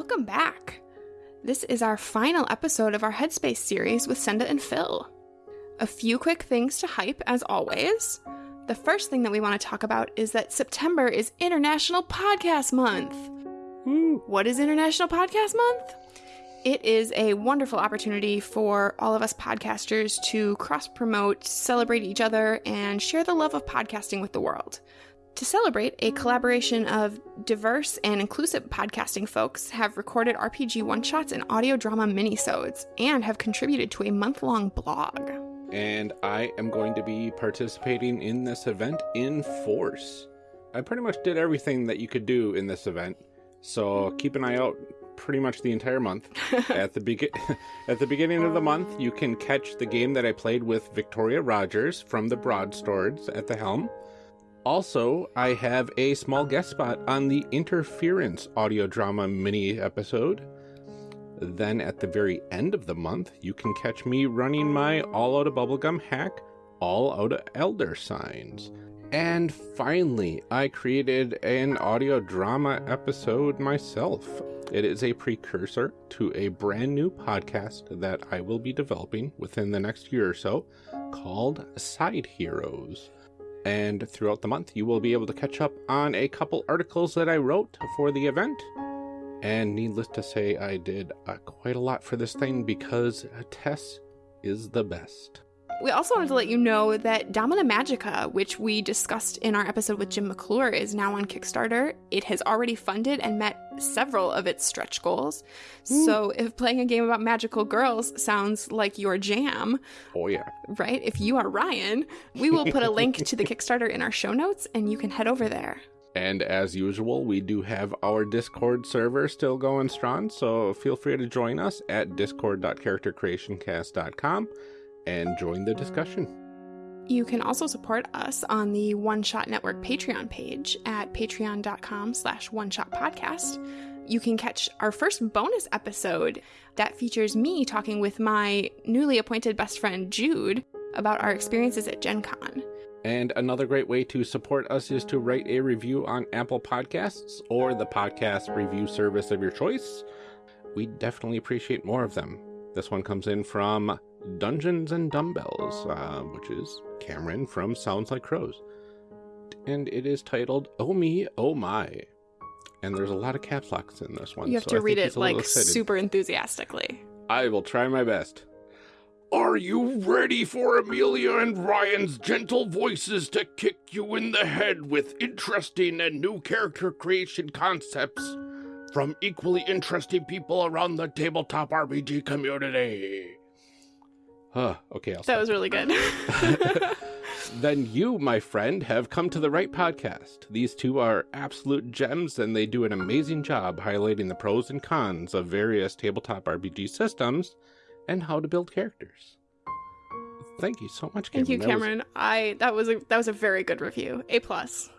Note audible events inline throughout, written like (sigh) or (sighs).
Welcome back. This is our final episode of our Headspace series with Senda and Phil. A few quick things to hype, as always. The first thing that we want to talk about is that September is International Podcast Month. What is International Podcast Month? It is a wonderful opportunity for all of us podcasters to cross promote, celebrate each other, and share the love of podcasting with the world. To celebrate, a collaboration of diverse and inclusive podcasting folks have recorded RPG one shots and audio drama minisodes and have contributed to a month long blog. And I am going to be participating in this event in force. I pretty much did everything that you could do in this event, so keep an eye out pretty much the entire month. (laughs) at the begin (laughs) at the beginning of the month, you can catch the game that I played with Victoria Rogers from the Broadswords at the helm. Also, I have a small guest spot on the Interference audio drama mini episode. Then at the very end of the month, you can catch me running my All Out of Bubblegum hack, All Out of Elder Signs. And finally, I created an audio drama episode myself. It is a precursor to a brand new podcast that I will be developing within the next year or so called Side Heroes. And throughout the month, you will be able to catch up on a couple articles that I wrote for the event. And needless to say, I did uh, quite a lot for this thing because Tess is the best. We also wanted to let you know that Domina Magica, which we discussed in our episode with Jim McClure, is now on Kickstarter. It has already funded and met several of its stretch goals. Ooh. So if playing a game about magical girls sounds like your jam, oh yeah, right? If you are Ryan, we will put a link to the (laughs) Kickstarter in our show notes and you can head over there. And as usual, we do have our Discord server still going strong, so feel free to join us at discord.charactercreationcast.com and join the discussion. You can also support us on the One Shot Network Patreon page at patreon.com slash one shot podcast. You can catch our first bonus episode that features me talking with my newly appointed best friend Jude about our experiences at Gen Con. And another great way to support us is to write a review on Apple Podcasts or the podcast review service of your choice. We definitely appreciate more of them. This one comes in from Dungeons and Dumbbells, uh, which is Cameron from Sounds Like Crows. And it is titled Oh Me, Oh My. And there's a lot of caps locks in this one. You have so to I read it like super enthusiastically. I will try my best. Are you ready for Amelia and Ryan's gentle voices to kick you in the head with interesting and new character creation concepts from equally interesting people around the tabletop RPG community? Huh, okay, I'll That was really good. (laughs) (laughs) then you, my friend, have come to the right podcast. These two are absolute gems, and they do an amazing job highlighting the pros and cons of various tabletop RPG systems and how to build characters. Thank you so much, Cameron. Thank you, Cameron. That was... I that was a that was a very good review. A plus.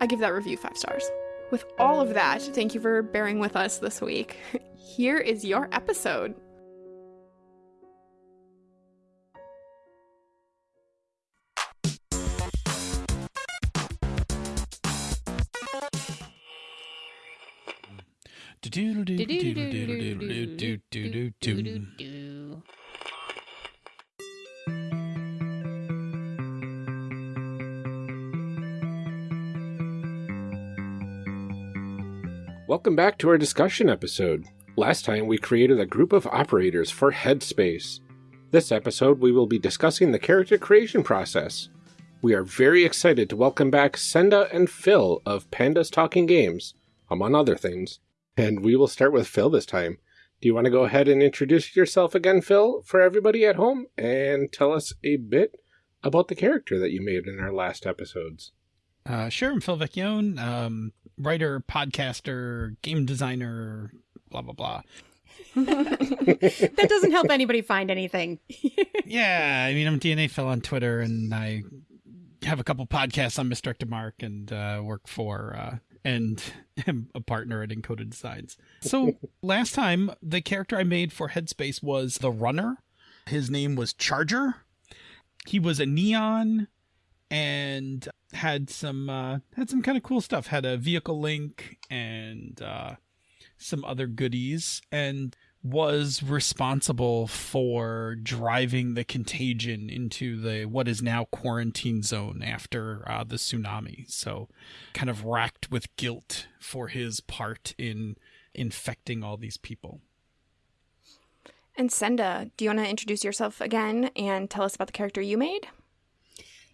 I give that review five stars. With all of that, thank you for bearing with us this week. (laughs) Here is your episode. Welcome back to our discussion episode. Last time we created a group of operators for Headspace. This episode we will be discussing the character creation process. We are very excited to welcome back Senda and Phil of Pandas Talking Games, among other things. And we will start with Phil this time. Do you want to go ahead and introduce yourself again, Phil, for everybody at home, and tell us a bit about the character that you made in our last episodes? Uh, sure, I'm Phil Vecchione, um, writer, podcaster, game designer, blah, blah, blah. (laughs) that doesn't help anybody find anything. (laughs) yeah, I mean, I'm DNA Phil on Twitter, and I have a couple podcasts on Misdirected Mark and uh, work for uh, and (laughs) am a partner at Encoded Designs. So (laughs) last time, the character I made for Headspace was the runner. His name was Charger. He was a neon and had some uh, had some kind of cool stuff. Had a vehicle link and uh, some other goodies and was responsible for driving the contagion into the what is now quarantine zone after uh, the tsunami. So, kind of racked with guilt for his part in infecting all these people. And Senda, do you want to introduce yourself again and tell us about the character you made?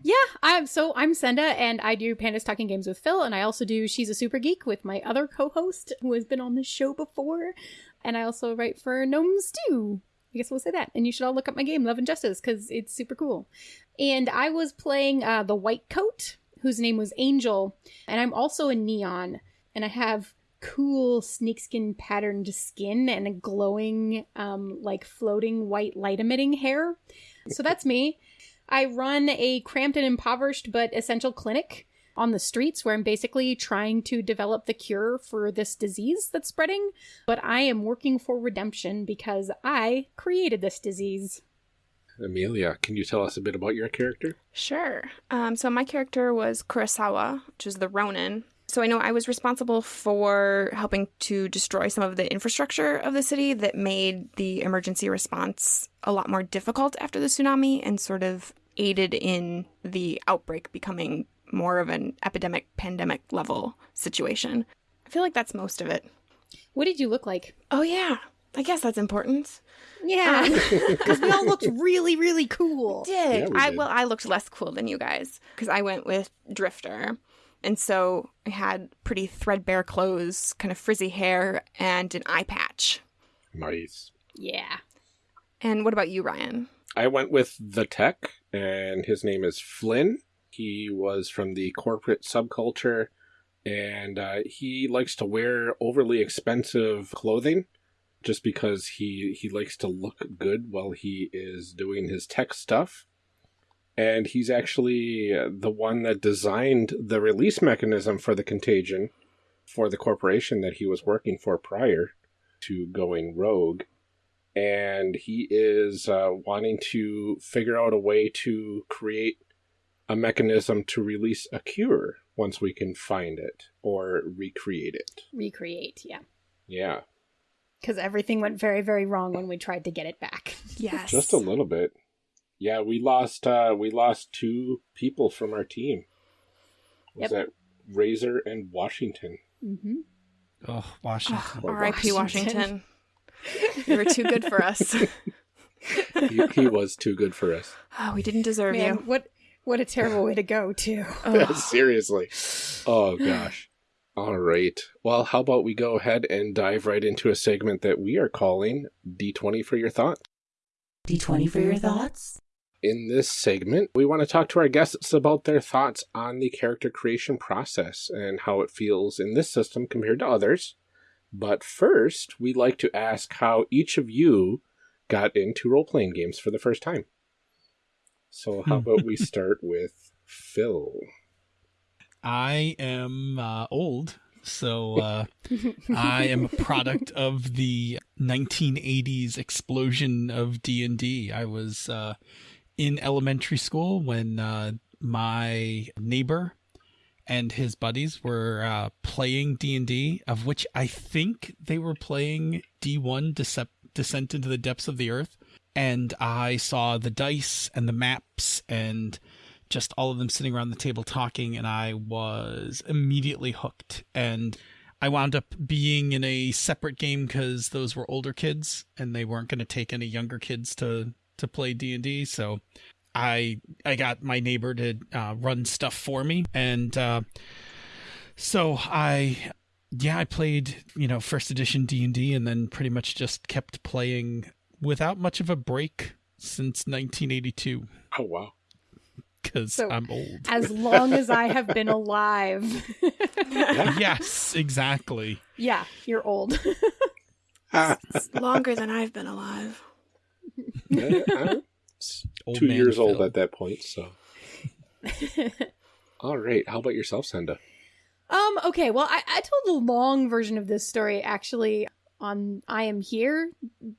Yeah, I'm so I'm Senda and I do Pandas Talking Games with Phil and I also do She's a Super Geek with my other co-host who has been on this show before. And I also write for Gnomes Stew. I guess we'll say that. And you should all look up my game, Love and Justice, because it's super cool. And I was playing uh, the White Coat, whose name was Angel. And I'm also a Neon. And I have cool snakeskin patterned skin and a glowing, um, like floating white light emitting hair. So that's me. I run a cramped and impoverished but essential clinic on the streets where I'm basically trying to develop the cure for this disease that's spreading, but I am working for redemption because I created this disease. Amelia, can you tell us a bit about your character? Sure. Um, so my character was Kurosawa, which is the Ronin. So I know I was responsible for helping to destroy some of the infrastructure of the city that made the emergency response a lot more difficult after the tsunami and sort of aided in the outbreak becoming more of an epidemic pandemic level situation. I feel like that's most of it. What did you look like? Oh yeah. I guess that's important. Yeah, um, (laughs) (laughs) because we all looked really, really cool. Did. Yeah, we I did. well I looked less cool than you guys cuz I went with Drifter. And so I had pretty threadbare clothes, kind of frizzy hair and an eye patch. Nice. Yeah. And what about you, Ryan? I went with the tech, and his name is Flynn. He was from the corporate subculture, and uh, he likes to wear overly expensive clothing just because he he likes to look good while he is doing his tech stuff. And he's actually the one that designed the release mechanism for the contagion for the corporation that he was working for prior to going rogue and he is uh, wanting to figure out a way to create a mechanism to release a cure once we can find it or recreate it. Recreate, yeah. Yeah, Because everything went very, very wrong when we tried to get it back. (laughs) Yes. just a little bit. Yeah, we lost uh, we lost two people from our team. Was Yep. that Razor and Washington? Mm-hmm. Oh, Washington. Oh, R.I.P. Washington. Washington. (laughs) you were too good for us. he, he was too good for us. Oh, (laughs) we didn't deserve Man, you. what what a terrible way to go, too. (laughs) Oh. Seriously. Oh gosh. All right. Well, how about we go ahead and dive right into a segment that we are calling D20 for your Thoughts? D20 for your thoughts? In this segment, we want to talk to our guests about their thoughts on the character creation process and how it feels in this system compared to others. But first, we'd like to ask how each of you got into role playing games for the first time. So, how about we (laughs) start with Phil? I am uh, old, so uh, (laughs) I am a product of the 1980s explosion of D and D. I was uh, in elementary school when uh, my neighbor and his buddies were uh, playing D and D, of which I think they were playing D1 Decep- Descent into the Depths of the Earth. And I saw the dice and the maps and just all of them sitting around the table talking, and I was immediately hooked. And I wound up being in a separate game because those were older kids, and they weren't going to take any younger kids to to play D and D. So I I got my neighbor to uh, run stuff for me, and uh, so I yeah I played you know first edition D and D, and then pretty much just kept playing without much of a break since 1982 Oh, wow. because So- I'm old. As long as I have been alive. yes, exactly. yeah, you're old. Ah, It's longer than I've been alive. I- I'm (laughs) two man years old at that point, so. (laughs) All right. How about yourself, Senda? Um, okay, well, I, I told the long version of this story actually on I Am Here,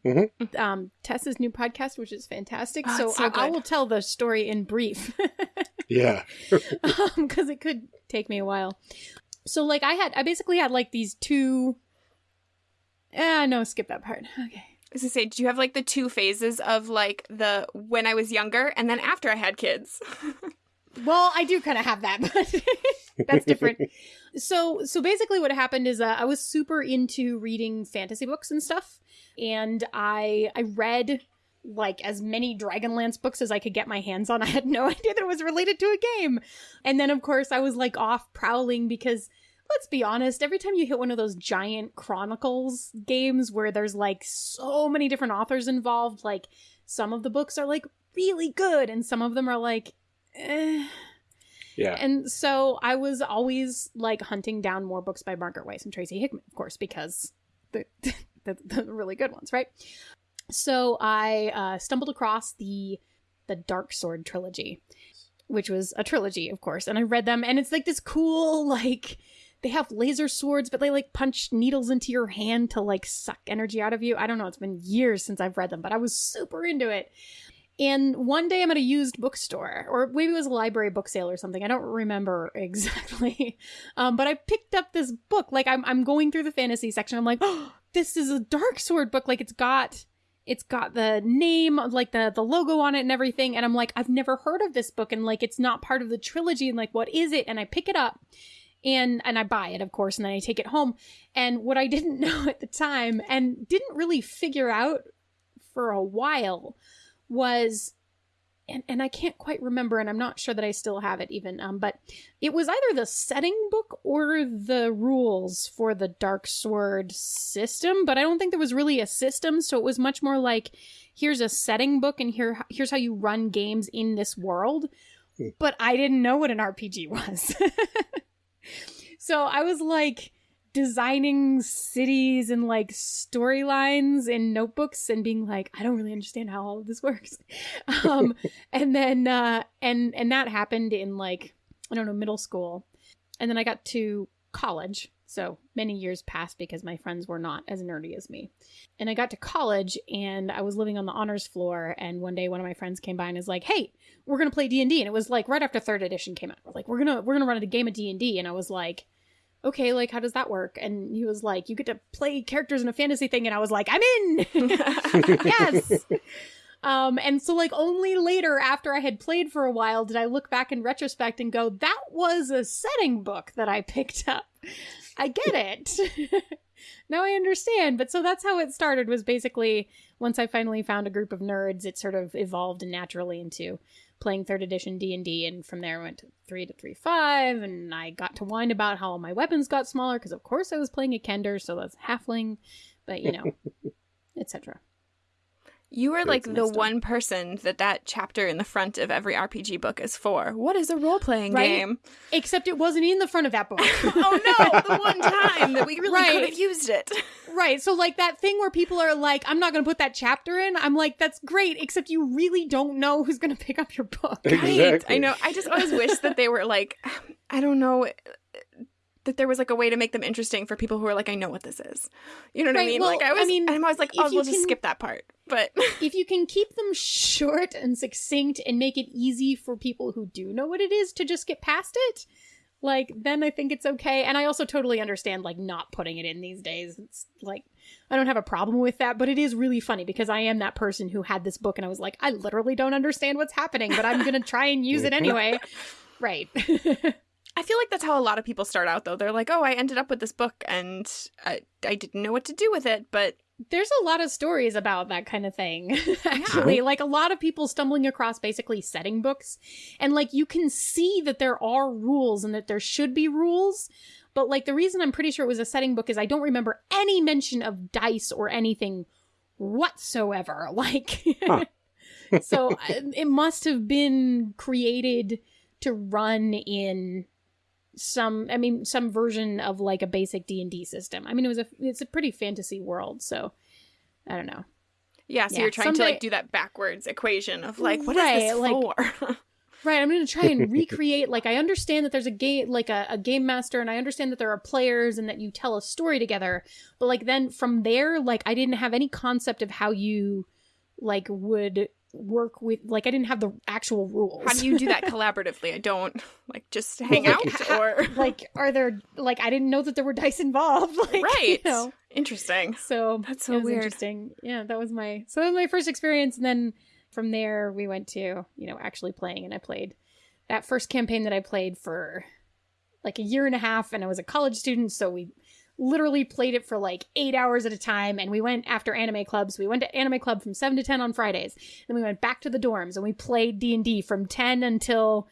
Mhm. um, Tessa's new podcast, which is fantastic. Oh, so so I, I will tell the story in brief (laughs) Yeah. because it could take me a while. So, like, I had, I basically had like these two Ah, no, skip that part. Okay. I was gonna say, do you have like the two phases of like the when I was younger and then after I had kids? (laughs) Well, I do kind of have that, (laughs) but that's different. (laughs) so, so basically, what happened is uh, I was super into reading fantasy books and stuff, and I I read like as many Dragonlance books as I could get my hands on. (laughs) I had no idea that it was related to a game, and then of course I was like off prowling because. Let's be honest, every time you hit one of those giant chronicles games where there's like so many different authors involved, like some of the books are like really good and some of them are like eh. Yeah. And so I was always like hunting down more books by Margaret Weis and Tracy Hickman, of course, because the (laughs) the, the really good ones, right? So I uh, stumbled across the the Dark Sword trilogy, which was a trilogy, of course, and I read them, and it's like this cool like they have laser swords, but they like punch needles into your hand to like suck energy out of you. I don't know. It's been years since I've read them, but I was super into it. And one day I'm at a used bookstore, or maybe it was a library book sale or something. I don't remember (laughs) exactly. Um, but I picked up this book. Like I'm, I'm going through the fantasy section. I'm like, oh, (gasps) this is a Dark Sword book. Like it's got, it's got the name, like the the logo on it and everything. And I'm like, I've never heard of this book, and like it's not part of the trilogy. And like, what is it? And I pick it up, and and I buy it, of course, and then I take it home. And what I (laughs) didn't know at the time, and didn't really figure out for a while was and, and I can't quite remember, and I'm not sure that I still have it even. Um, but it was either the setting book or the rules for the Dark Sword system. But I don't think there was really a system, so it was much more like, here's a setting book, and here here's how you run games in this world. But I didn't know what an RPG was, (laughs) so I was like designing cities and like storylines in notebooks and being like i don't really understand how all of this works. (laughs) Um (laughs) and then uh and and that happened in like i don't know middle school. And then i got to college. So many years passed because my friends were not as nerdy as me. And i got to college and i was living on the honors floor. And one day one of my friends came by and is like hey we're gonna play d&d and it was like right after third edition came out. We're like we're gonna we're gonna run a game of d&d and i was like okay, like how does that work? And he was like, you get to play characters in a fantasy thing, and I was like, I'm in. (laughs) yes. (laughs) Um, and so like only later after I had played for a while did I look back in retrospect and go, that was a setting book that I picked up. I get it. (laughs) now I understand. But so that's how it started was basically once I finally found a group of nerds, it sort of evolved naturally into playing third edition D&D and from there I went to 3 to 3.5 and I got to whine about how all my weapons got smaller because of course I was playing a Kender so that's halfling but you know (laughs) etc. You are like the one person that that chapter in the front of every RPG book is for. What is a role playing Right? game? Except it wasn't in the front of that book. (laughs) oh no, the (laughs) one time that we really Right. could have used it. Right. So like that thing where people are like, I'm not gonna put that chapter in. I'm like, that's great, except you really don't know who's gonna pick up your book. Right. I know. I just always wish that they were like, I don't know, that there was like a way to make them interesting for people who are like, I know what this is. You know what I mean? well, like I I was, mean, I'm always like, oh, we'll just skip that part. But (laughs) if you can keep them short and succinct and make it easy for people who do know what it is to just get past it, like then I think it's okay. And I also totally understand like not putting it in these days. It's like I don't have a problem with that, but it is really funny because I am that person who had this book and I was like, I literally don't understand what's happening, but I'm gonna try and use it anyway. (laughs) right. (laughs) I feel like that's how a lot of people start out, though. They're like, oh, I ended up with this book and I, I didn't know what to do with it, but There's a lot of stories about that kind of thing, (laughs) actually. Like a lot of people stumbling across basically setting books. And like you can see that there are rules and that there should be rules. But like the reason I'm pretty sure it was a setting book is I don't remember any mention of dice or anything whatsoever. (laughs) Like, Huh. (laughs) so uh, it must have been created to run in some i mean some version of like a basic d&d system i mean it was a it's a pretty fantasy world so i don't know yeah, so Yeah, you're trying to like do that backwards equation of like, what is Right, this like- for? (laughs) right i'm gonna try and (laughs) recreate like i understand that there's a game like a, a game master and i understand that there are players and that you tell a story together but like then from there like i didn't have any concept of how you like would work with like i didn't have the actual rules How do you do that (laughs) collaboratively? I don't like just hang Well, out like, or like are there like i didn't know that there were dice involved (laughs) like right. you know Interesting. So That's so weird. interesting. Yeah, that was my so that was my first experience, and then from there we went to you know actually playing, and I played that first campaign that I played for like a year and a half, and I was a college student, so we literally played it for like eight hours at a time, and we went after anime clubs. We went to anime club from seven to ten on Fridays, then we went back to the dorms, and we played D and D from ten until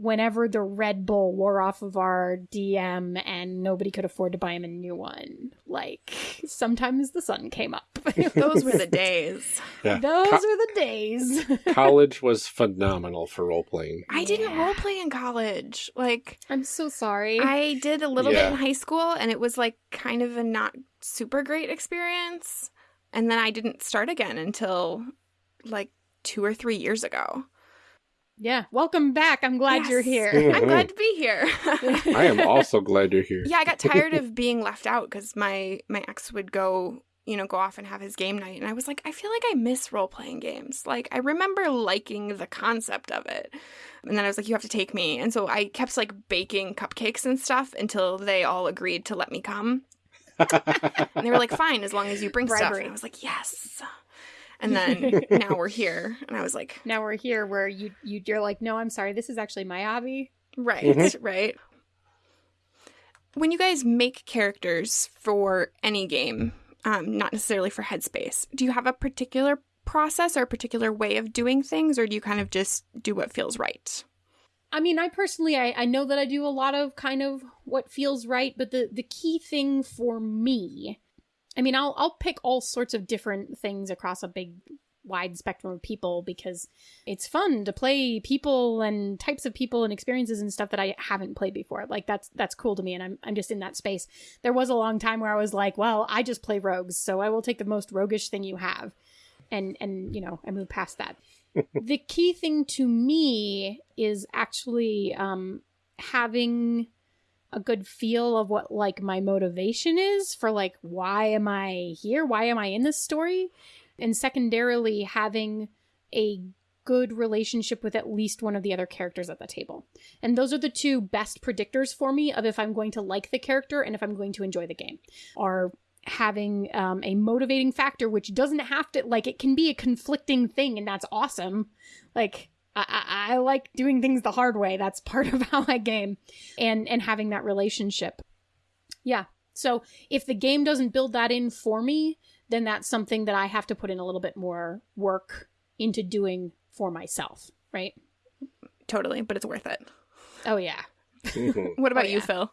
whenever the Red Bull wore off of our DM and nobody could afford to buy him a new one. Like sometimes the sun came up. (laughs) Those were the days. Yeah. Those Co- are the days. (laughs) college was phenomenal for role playing. I didn't Yeah. role play in college. Like I'm so sorry. I did a little Yeah. bit in high school and it was like kind of a not super great experience. And then I didn't start again until like 2 or 3 years ago. Yeah, welcome back. I'm glad you're Yes. here. Mhm. (laughs) I'm glad to be here. (laughs) I am also glad you're here. yeah, I got tired (laughs) of being left out cuz my my ex would go you know, go off and have his game night. And I was like, I feel like I miss role playing games. Like, I remember liking the concept of it. And then I was like, you have to take me. And so I kept like baking cupcakes and stuff until they all agreed to let me come. And they were like, fine, as long as you bring stuff. Bribery. And I was like, yes. And then (laughs) now we're here. And I was like, now we're here where you, you you're like, no, I'm sorry. This is actually my hobby. right, Mhm. right. When you guys make characters for any game, um, not necessarily for Headspace, do you have a particular process or a particular way of doing things, or do you kind of just do what feels right? I mean, I personally, I, I know that I do a lot of kind of what feels right, but the the key thing for me, I mean, I'll I'll pick all sorts of different things across a big wide spectrum of people because it's fun to play people and types of people and experiences and stuff that I haven't played before. Like that's that's cool to me and I'm I'm just in that space. There was a long time where I was like, well, I just play rogues, so I will take the most roguish thing you have. And and you know, I move past that (laughs) the key thing to me is actually um having a good feel of what like my motivation is for like why am i here? Why am i in this story? And secondarily having a good relationship with at least one of the other characters at the table. And those are the two best predictors for me of if i'm going to like the character and if i'm going to enjoy the game. Are having um, a motivating factor which doesn't have to like it can be a conflicting thing and that's awesome. Like I, I, I like doing things the hard way that's part of (laughs) how i game and and having that relationship yeah so if the game doesn't build that in for me then that's something that i have to put in a little bit more work into doing for myself right Totally, but it's worth it. oh yeah Mhm. What about Oh, you. Phil?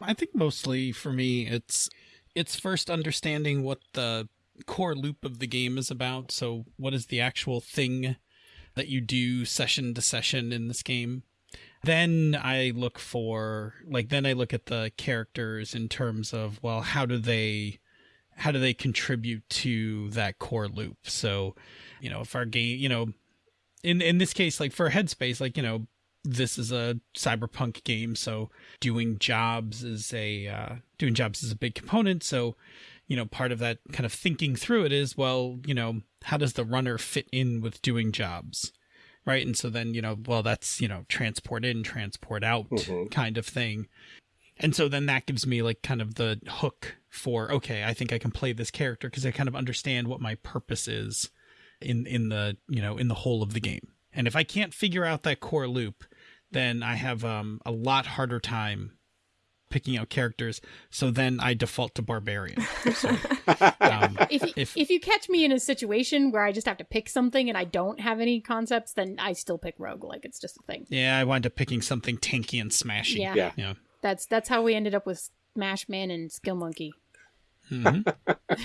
I think mostly for me, it's it's first understanding what the core loop of the game is about. So, what is the actual thing that you do session to session in this game? Then I look for like then I look at the characters in terms of well, how do they how do they contribute to that core loop? So, you know, if our game, you know, in in this case, like for Headspace, like you know, this is a cyberpunk game, so doing jobs is a uh, doing jobs is a big component. So, you know, part of that kind of thinking through it is, well, you know, how does the runner fit in with doing jobs, right? And so then, you know, well, that's you know, transport in, transport out Mhm. kind of thing. And so then that gives me like kind of the hook for okay, I think I can play this character because I kind of understand what my purpose is in in the you know in the whole of the game. And if I can't figure out that core loop, then I have um, a lot harder time picking out characters. So then I default to barbarian. So, (laughs) um, if, you, If- if you catch me in a situation where I just have to pick something and I don't have any concepts, then I still pick rogue. Like it's just a thing. yeah, I wind up picking something tanky and smashy. Yeah. Yeah. Yeah. That's that's how we ended up with Smash Man and Skill Monkey. Mhm. (laughs)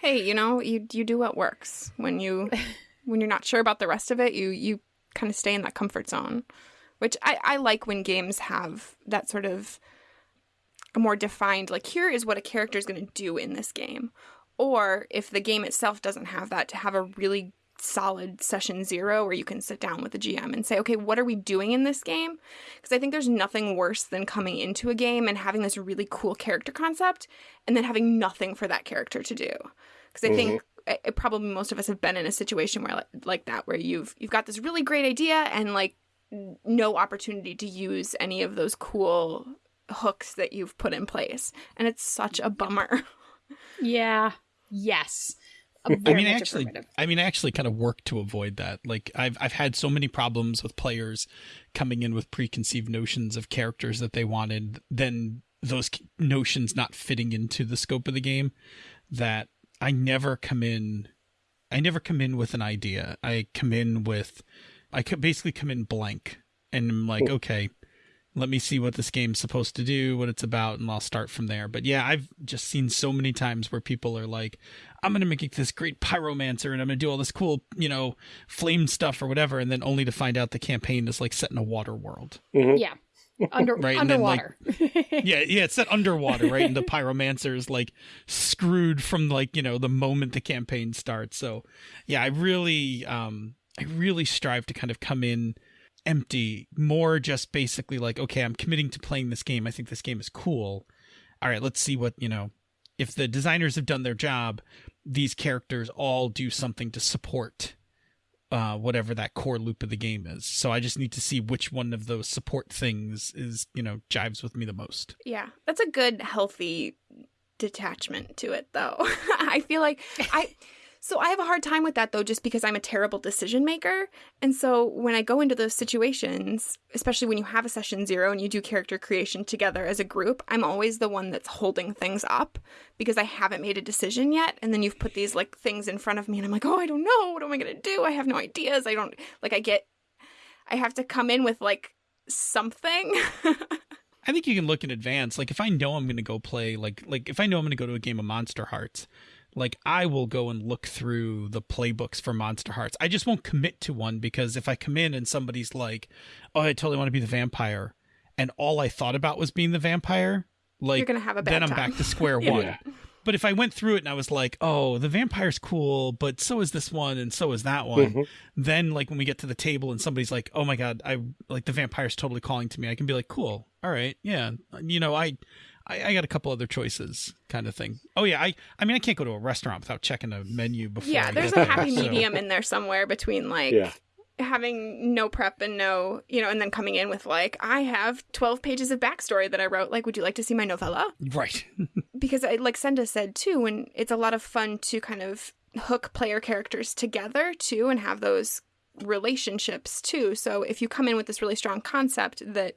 Hey, you know, you you do what works. When you (laughs) when you're not sure about the rest of it, you you kind of stay in that comfort zone. Which I, I like when games have that sort of a more defined like here is what a character is going to do in this game. Or if the game itself doesn't have that, to have a really solid session zero where you can sit down with the GM and say, okay, what are we doing in this game? Because I think there's nothing worse than coming into a game and having this really cool character concept and then having nothing for that character to do. Because I think mm-hmm. I- I- probably most of us have been in a situation where like, like that, where you've you've got this really great idea and like no opportunity to use any of those cool hooks that you've put in place, and it's such a bummer. Yeah. Yes. (laughs) A I very mean, actually. I mean, I actually kind of work to avoid that. Like, I've I've had so many problems with players coming in with preconceived notions of characters that they wanted, then those notions not fitting into the scope of the game, that I never come in. I never come in with an idea. I come in with, I basically come in blank, and I'm like, okay, let me see what this game's supposed to do, what it's about, and I'll start from there. But yeah, I've just seen so many times where people are like, I'm gonna make this great pyromancer and I'm gonna do all this cool, you know, flame stuff or whatever, and then only to find out the campaign is like set in a water world. Yeah. Under Right, and then, like- underwater. (laughs) Yeah, yeah, it's set underwater, right? And the pyromancer is like screwed from like, you know, the moment the campaign starts. So yeah, I really um I really strive to kind of come in empty, more just basically like, okay, I'm committing to playing this game. I think this game is cool. All right, let's see what, you know, if the designers have done their job, these characters all do something to support uh, whatever that core loop of the game is. So I just need to see which one of those support things is, you know, jives with me the most. Yeah, that's a good, healthy detachment to it, though. (laughs) I feel like I. So I have a hard time with that though, just because I'm a terrible decision maker. And so when I go into those situations, especially when you have a session zero and you do character creation together as a group, I'm always the one that's holding things up because I haven't made a decision yet. And then you've put these like things in front of me and I'm like, oh, I don't know. What am I going to do? I have no ideas. I don't, like, I get, I have to come in with like something. (laughs) I think you can look in advance. Like if I know I'm going to go play, like like if I know I'm going to go to a game of Monster Hearts, like I will go and look through the playbooks for Monster Hearts. I just won't commit to one because if I come in and somebody's like, "Oh, I totally want to be the vampire," and all I thought about was being the vampire, like You're going to have a bad then I'm time. back to (laughs) square Yeah. one. But if I went through it and I was like, "Oh, the vampire's cool, but so is this one and so is that one," Mhm. then like when we get to the table and somebody's like, "Oh my god, I like the vampire's totally calling to me," I can be like, "Cool, all right, yeah, you know, I, I, I got a couple other choices, kind of thing." Oh yeah, I, I mean, I can't go to a restaurant without checking a menu before. Yeah, I there's get a there, happy so- medium in there somewhere between like Yeah. having no prep and no, you know, and then coming in with like, I have 12 pages of backstory that I wrote. Like, would you like to see my novella? Right. (laughs) Because, I, like Senda said too, and it's a lot of fun to kind of hook player characters together too and have those relationships too. So if you come in with this really strong concept that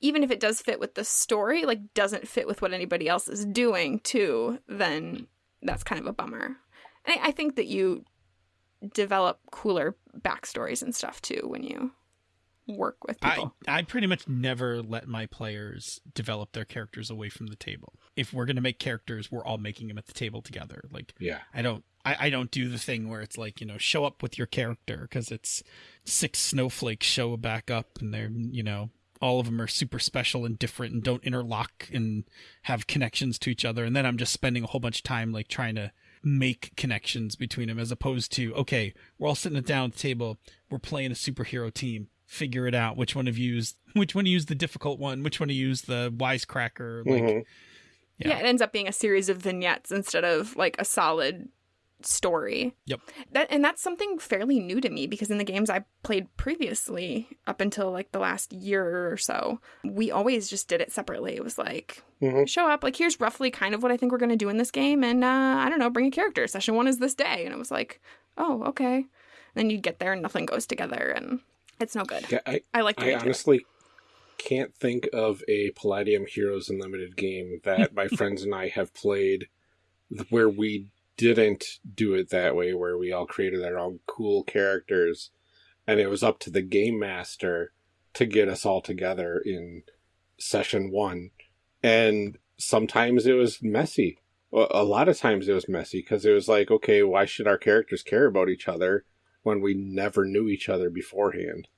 even if it does fit with the story, like doesn't fit with what anybody else is doing too, then that's kind of a bummer. And I, I think that you develop cooler backstories and stuff too when you work with I, people. I pretty much never let my players develop their characters away from the table. If we're gonna make characters, we're all making them at the table together. Like Yeah. I don't I, I don't do the thing where it's like, you know, show up with your character because it's six snowflakes show back up and they're, you know, all of them are super special and different and don't interlock and have connections to each other. And then I'm just spending a whole bunch of time like trying to make connections between them as opposed to, okay, we're all sitting down at the table, we're playing a superhero team. Figure it out. Which one of you's which one of you's the difficult one? Which one of you's the wisecracker? Like, Mhm. Yeah. Yeah. it ends up being a series of vignettes instead of like a solid story. Yep. That and that's something fairly new to me because in the games I played previously up until like the last year or so, we always just did it separately. It was like Mhm. show up, like here's roughly kind of what I think we're going to do in this game and uh I don't know, bring a character. Session 1 is this day and it was like, "Oh, okay." And then you get there and nothing goes together and it's no good. Yeah, I, I like doing I it honestly can't think of a Palladium Heroes Unlimited game that my (laughs) friends and I have played where we didn't do it that way, where we all created our own cool characters, and it was up to the game master to get us all together in session one. And sometimes it was messy. A lot of times it was messy because it was like, okay, why should our characters care about each other when we never knew each other beforehand?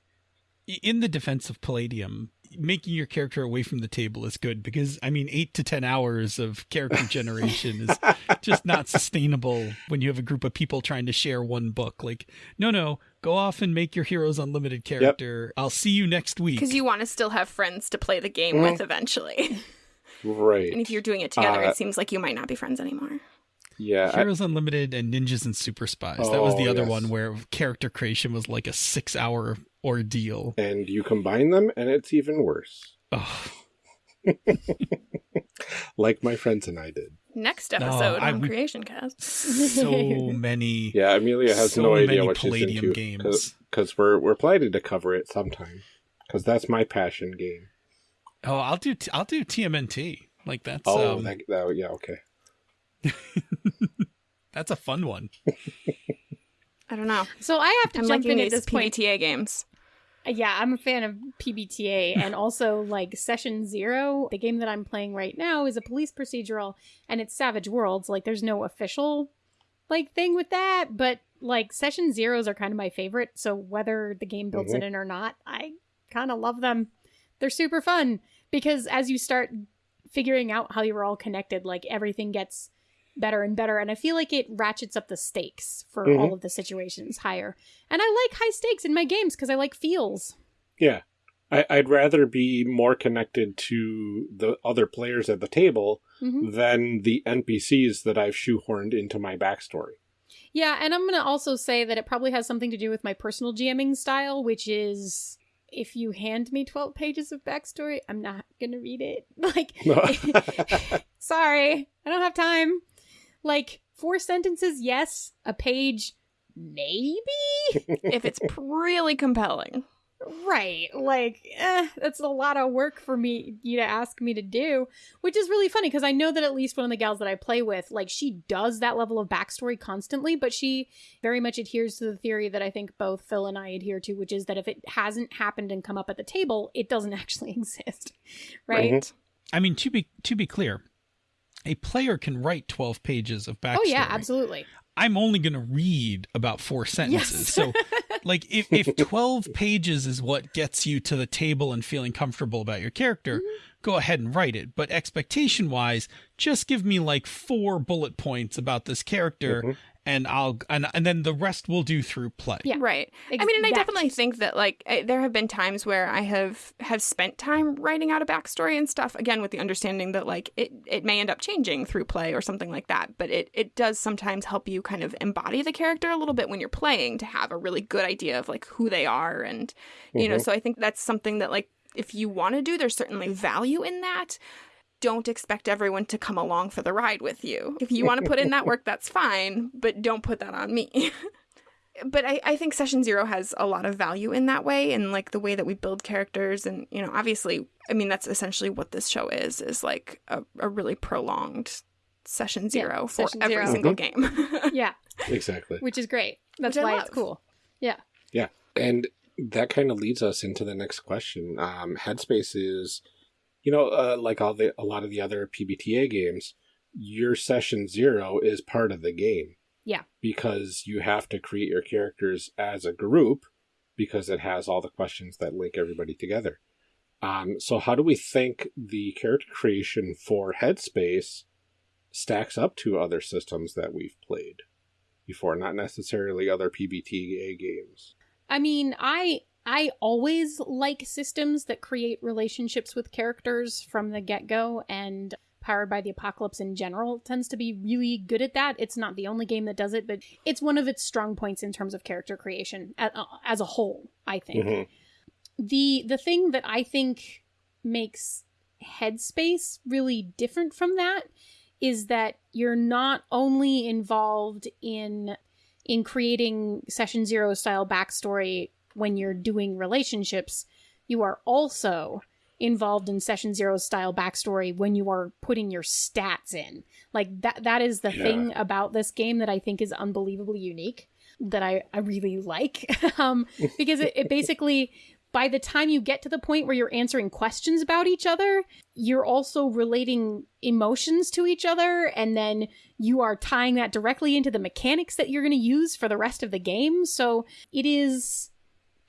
in the defense of Palladium, making your character away from the table is good because I mean, eight to ten hours of character generation is (laughs) just not sustainable when you have a group of people trying to share one book. Like, no, no, go off and make your heroes unlimited character. I'll see you next week. Because you want to still have friends to play the game with eventually. Right. and if you're doing it together, Uh, it seems like you might not be friends anymore. Yeah. I- Heroes Unlimited and Ninjas and Super Spies. that was the Oh, other yes. one where character creation was like a six hour ordeal. and you combine them, and it's even worse. Oh, (laughs) like my friends and I did. Next No, episode I on would- Creation Cast. So (laughs) many. Yeah, Amelia has So no idea many what she's Palladium into games. because we're we're planning to cover it sometime because that's my passion game. Oh, I'll do. T- I'll do TMNT. Like that's. Oh, um, that, that, yeah, okay. (laughs) that's a fun one. I don't know. So I have to I'm jump liking in at these this point. Games. Yeah, I'm a fan of PBTA (laughs) and also like Session Zero. The game that I'm playing right now is a police procedural and it's Savage Worlds. Like there's no official like thing with that, but like Session Zeros are kind of my favorite. So whether the game builds mm-hmm. it in or not, I kind of love them. They're super fun because as you start figuring out how you're all connected, like everything gets better and better. And I feel like it ratchets up the stakes for Mhm. all of the situations higher. And I like high stakes in my games because I like feels. Yeah, I, I'd rather be more connected to the other players at the table hmm than the NPCs that I've shoehorned into my backstory. Yeah, and I'm going to also say that it probably has something to do with my personal GMing style, which is if you hand me 12 pages of backstory, I'm not going to read it. (laughs) Like, (laughs) (laughs) sorry, I don't have time. Like, four sentences, yes. A page, maybe? (laughs) if it's really compelling. Right. Like, eh, that's a lot of work for me, you to ask me to do, which is really funny because I know that at least one of the gals that I play with, like, she does that level of backstory constantly, but she very much adheres to the theory that I think both Phil and I adhere to, which is that if it hasn't happened and come up at the table, it doesn't (laughs) actually exist. Right? Mhm. I mean, to be to be clear, a player can write twelve pages of backstory. Oh, yeah, absolutely. I'm only going to read about four sentences. Yes. So, (laughs) like, if, if 12 pages is what gets you to the table and feeling comfortable about your character, Mm-hmm. go ahead and write it. But expectation wise, just give me like four bullet points about this character. Mhm. And I'll and and then the rest we'll do through play. Yeah. Right. Ex- I mean, and I definitely think that like I, there have been times where I have have spent time writing out a backstory and stuff. Again, with the understanding that like it it may end up changing through play or something like that. But it it does sometimes help you kind of embody the character a little bit when you're playing to have a really good idea of like who they are and you know. Mhm. So I think that's something that like if you want to do, there's certainly value in that. Don't expect everyone to come along for the ride with you. If you want to put in that (laughs) work, that's fine, but don't put that on me. (laughs) but I, I think session zero has a lot of value in that way and like the way that we build characters and you know obviously i mean that's essentially what this show is is like a, a really prolonged session zero for session every zero. single game (laughs) Yeah, Exactly. which is great. That's Which why it's cool. Yeah yeah. And that kind of leads us into the next question. Um, Headspace is, you know, uh, like all the a lot of the other PBTA games, your session zero is part of the game. Yeah. Because you have to create your characters as a group, because it has all the questions that link everybody together. Um, so how do we think the character creation for Headspace stacks up to other systems that we've played before? Not necessarily other PBTA games. I mean, I I always like systems that create relationships with characters from the get-go and Powered by the Apocalypse in general tends to be really good at that. It's not the only game that does it, but it's one of its strong points in terms of character creation uh, as a whole, I think. Mhm. The the thing that I think makes Headspace really different from that is that you're not only involved in in creating session zero style backstory when you're doing relationships, you are also involved in session zero style backstory when you are putting your stats in. Like that that is the Yeah. thing about this game that I think is unbelievably unique that I, I really (laughs) like. um, (laughs) because it, it basically by the time you get to the point where you're answering questions about each other, you're also relating emotions to each other, and then you are tying that directly into the mechanics that you're going to use for the rest of the game. So it is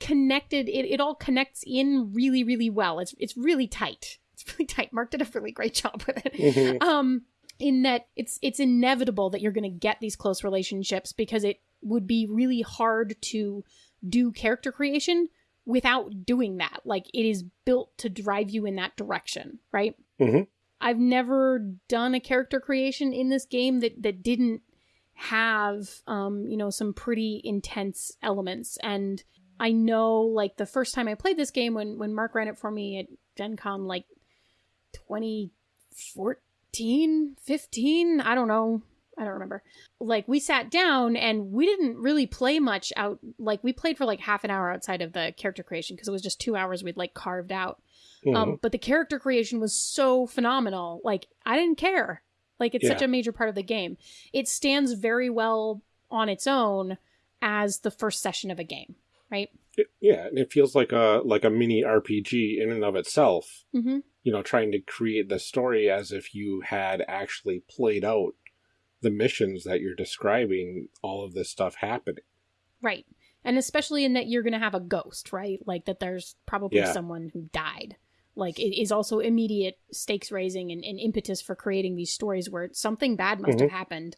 connected. It, it all connects in really, really well. It's it's really tight. It's really tight. Mark did a really great job with it Mhm. um in that it's it's inevitable that you're going to get these close relationships because it would be really hard to do character creation without doing that like it is built to drive you in that direction right Mhm. i've never done a character creation in this game that that didn't have um you know some pretty intense elements and i know like the first time i played this game when when mark ran it for me at gen con like 2014, 15, I don't know. I don't remember. Like we sat down and we didn't really play much out like we played for like half an hour outside of the character creation because it was just 2 hours we'd like carved out. Mhm. Um but the character creation was so phenomenal. Like I didn't care. Like it's such a major part of the game. It stands very well on its own as the first session of a game, right? It- yeah, and it feels like a like a mini RPG in and of itself. Mhm. You know, trying to create the story as if you had actually played out the missions that you're describing. All of this stuff happening. Right. And especially in that you're going to have a ghost, right? Like that there's probably Yeah. someone who died. Like it is also immediate stakes raising and, and impetus for creating these stories where something bad must have happened.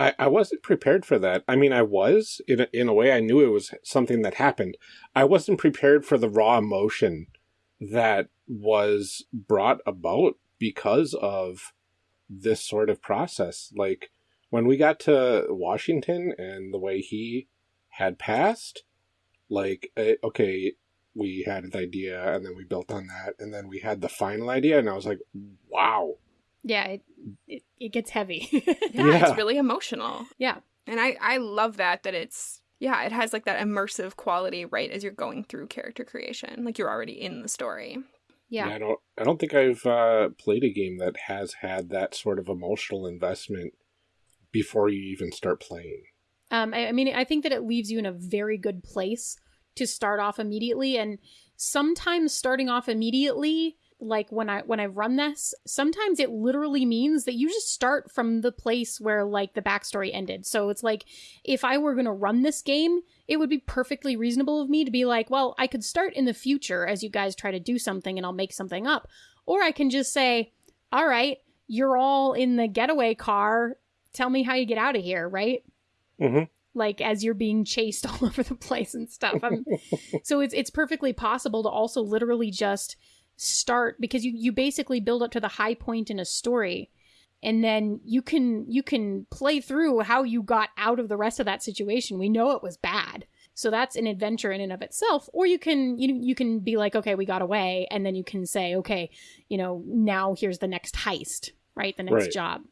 I, I wasn't prepared for that. I mean, I was in a, in a way. I knew it was something that happened. I wasn't prepared for the raw emotion that was brought about because of this sort of process. Like when we got to Washington and the way he had passed, like eh, okay, we had the idea and then we built on that and then we had the final idea and I was like, wow. Yeah, it it, it gets heavy. Yeah, (laughs) Yeah. it's really emotional. yeah. And I I love that that it's yeah, it has like that immersive quality right as you're going through character creation. Like you're already in the story. Yeah. I don't. I don't think I've uh, played a game that has had that sort of emotional investment before you even start playing. Um, I, I mean, I think that it leaves you in a very good place to start off immediately, and sometimes starting off immediately, like when I when I've run this, sometimes it literally means that you just start from the place where like the backstory ended. So it's like if I were gonna run this game, it would be perfectly reasonable of me to be like, well, I could start in the future as you guys try to do something, and I'll make something up, or I can just say, all right, you're all in the getaway car. Tell me how you get out of here, right? Mhm. like as you're being chased (laughs) all over the place and stuff. (laughs) So it's it's perfectly possible to also literally just start because you you basically build up to the high point in a story and then you can you can play through how you got out of the rest of that situation. We know it was bad. So that's an adventure in and of itself or you can you you can be like okay, we got away and then you can say okay, you know, now here's the next heist, right? The next Right. job.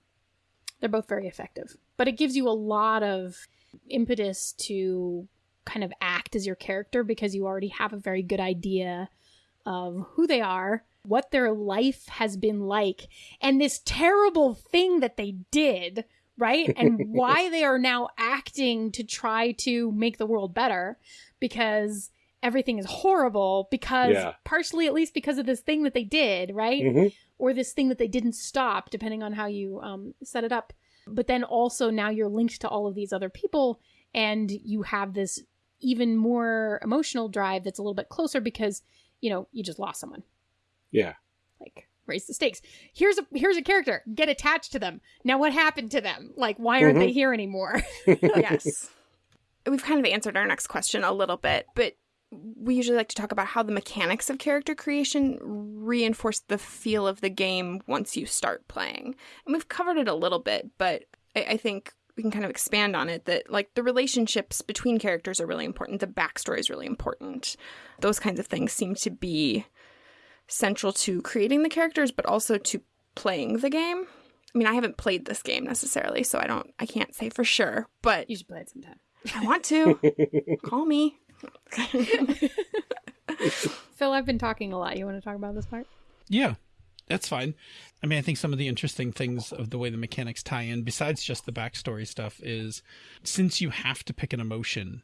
They're both very effective. But it gives you a lot of impetus to kind of act as your character because you already have a very good idea of who they are, what their life has been like, and this terrible thing that they did, right? And (laughs) why they are now acting to try to make the world better because everything is horrible because Yeah. partially at least because of this thing that they did, right? Mhm. or this thing that they didn't stop, depending on how you um, set it up. But then also now you're linked to all of these other people, and you have this even more emotional drive that's a little bit closer because you know you just lost someone. Yeah. Like raise the stakes. Here's a here's a character. Get attached to them. Now what happened to them? Like why aren't they mm-hmm. here anymore? (laughs) (laughs) yes. We've kind of answered our next question a little bit, but we usually like to talk about how the mechanics of character creation reinforce the feel of the game once you start playing. And we've covered it a little bit, but I, I think we can kind of expand on it that like the relationships between characters are really important, the backstory is really important. Those kinds of things seem to be central to creating the characters, but also to playing the game. I mean, I haven't played this game necessarily, so I don't I can't say for sure, but you should play it sometime. I want to. (laughs) Call me. (laughs) Phil, I've been talking a lot. You want to talk about this part? Yeah, that's fine. I mean, I think some of the interesting things of the way the mechanics tie in, besides just the backstory stuff, is since you have to pick an emotion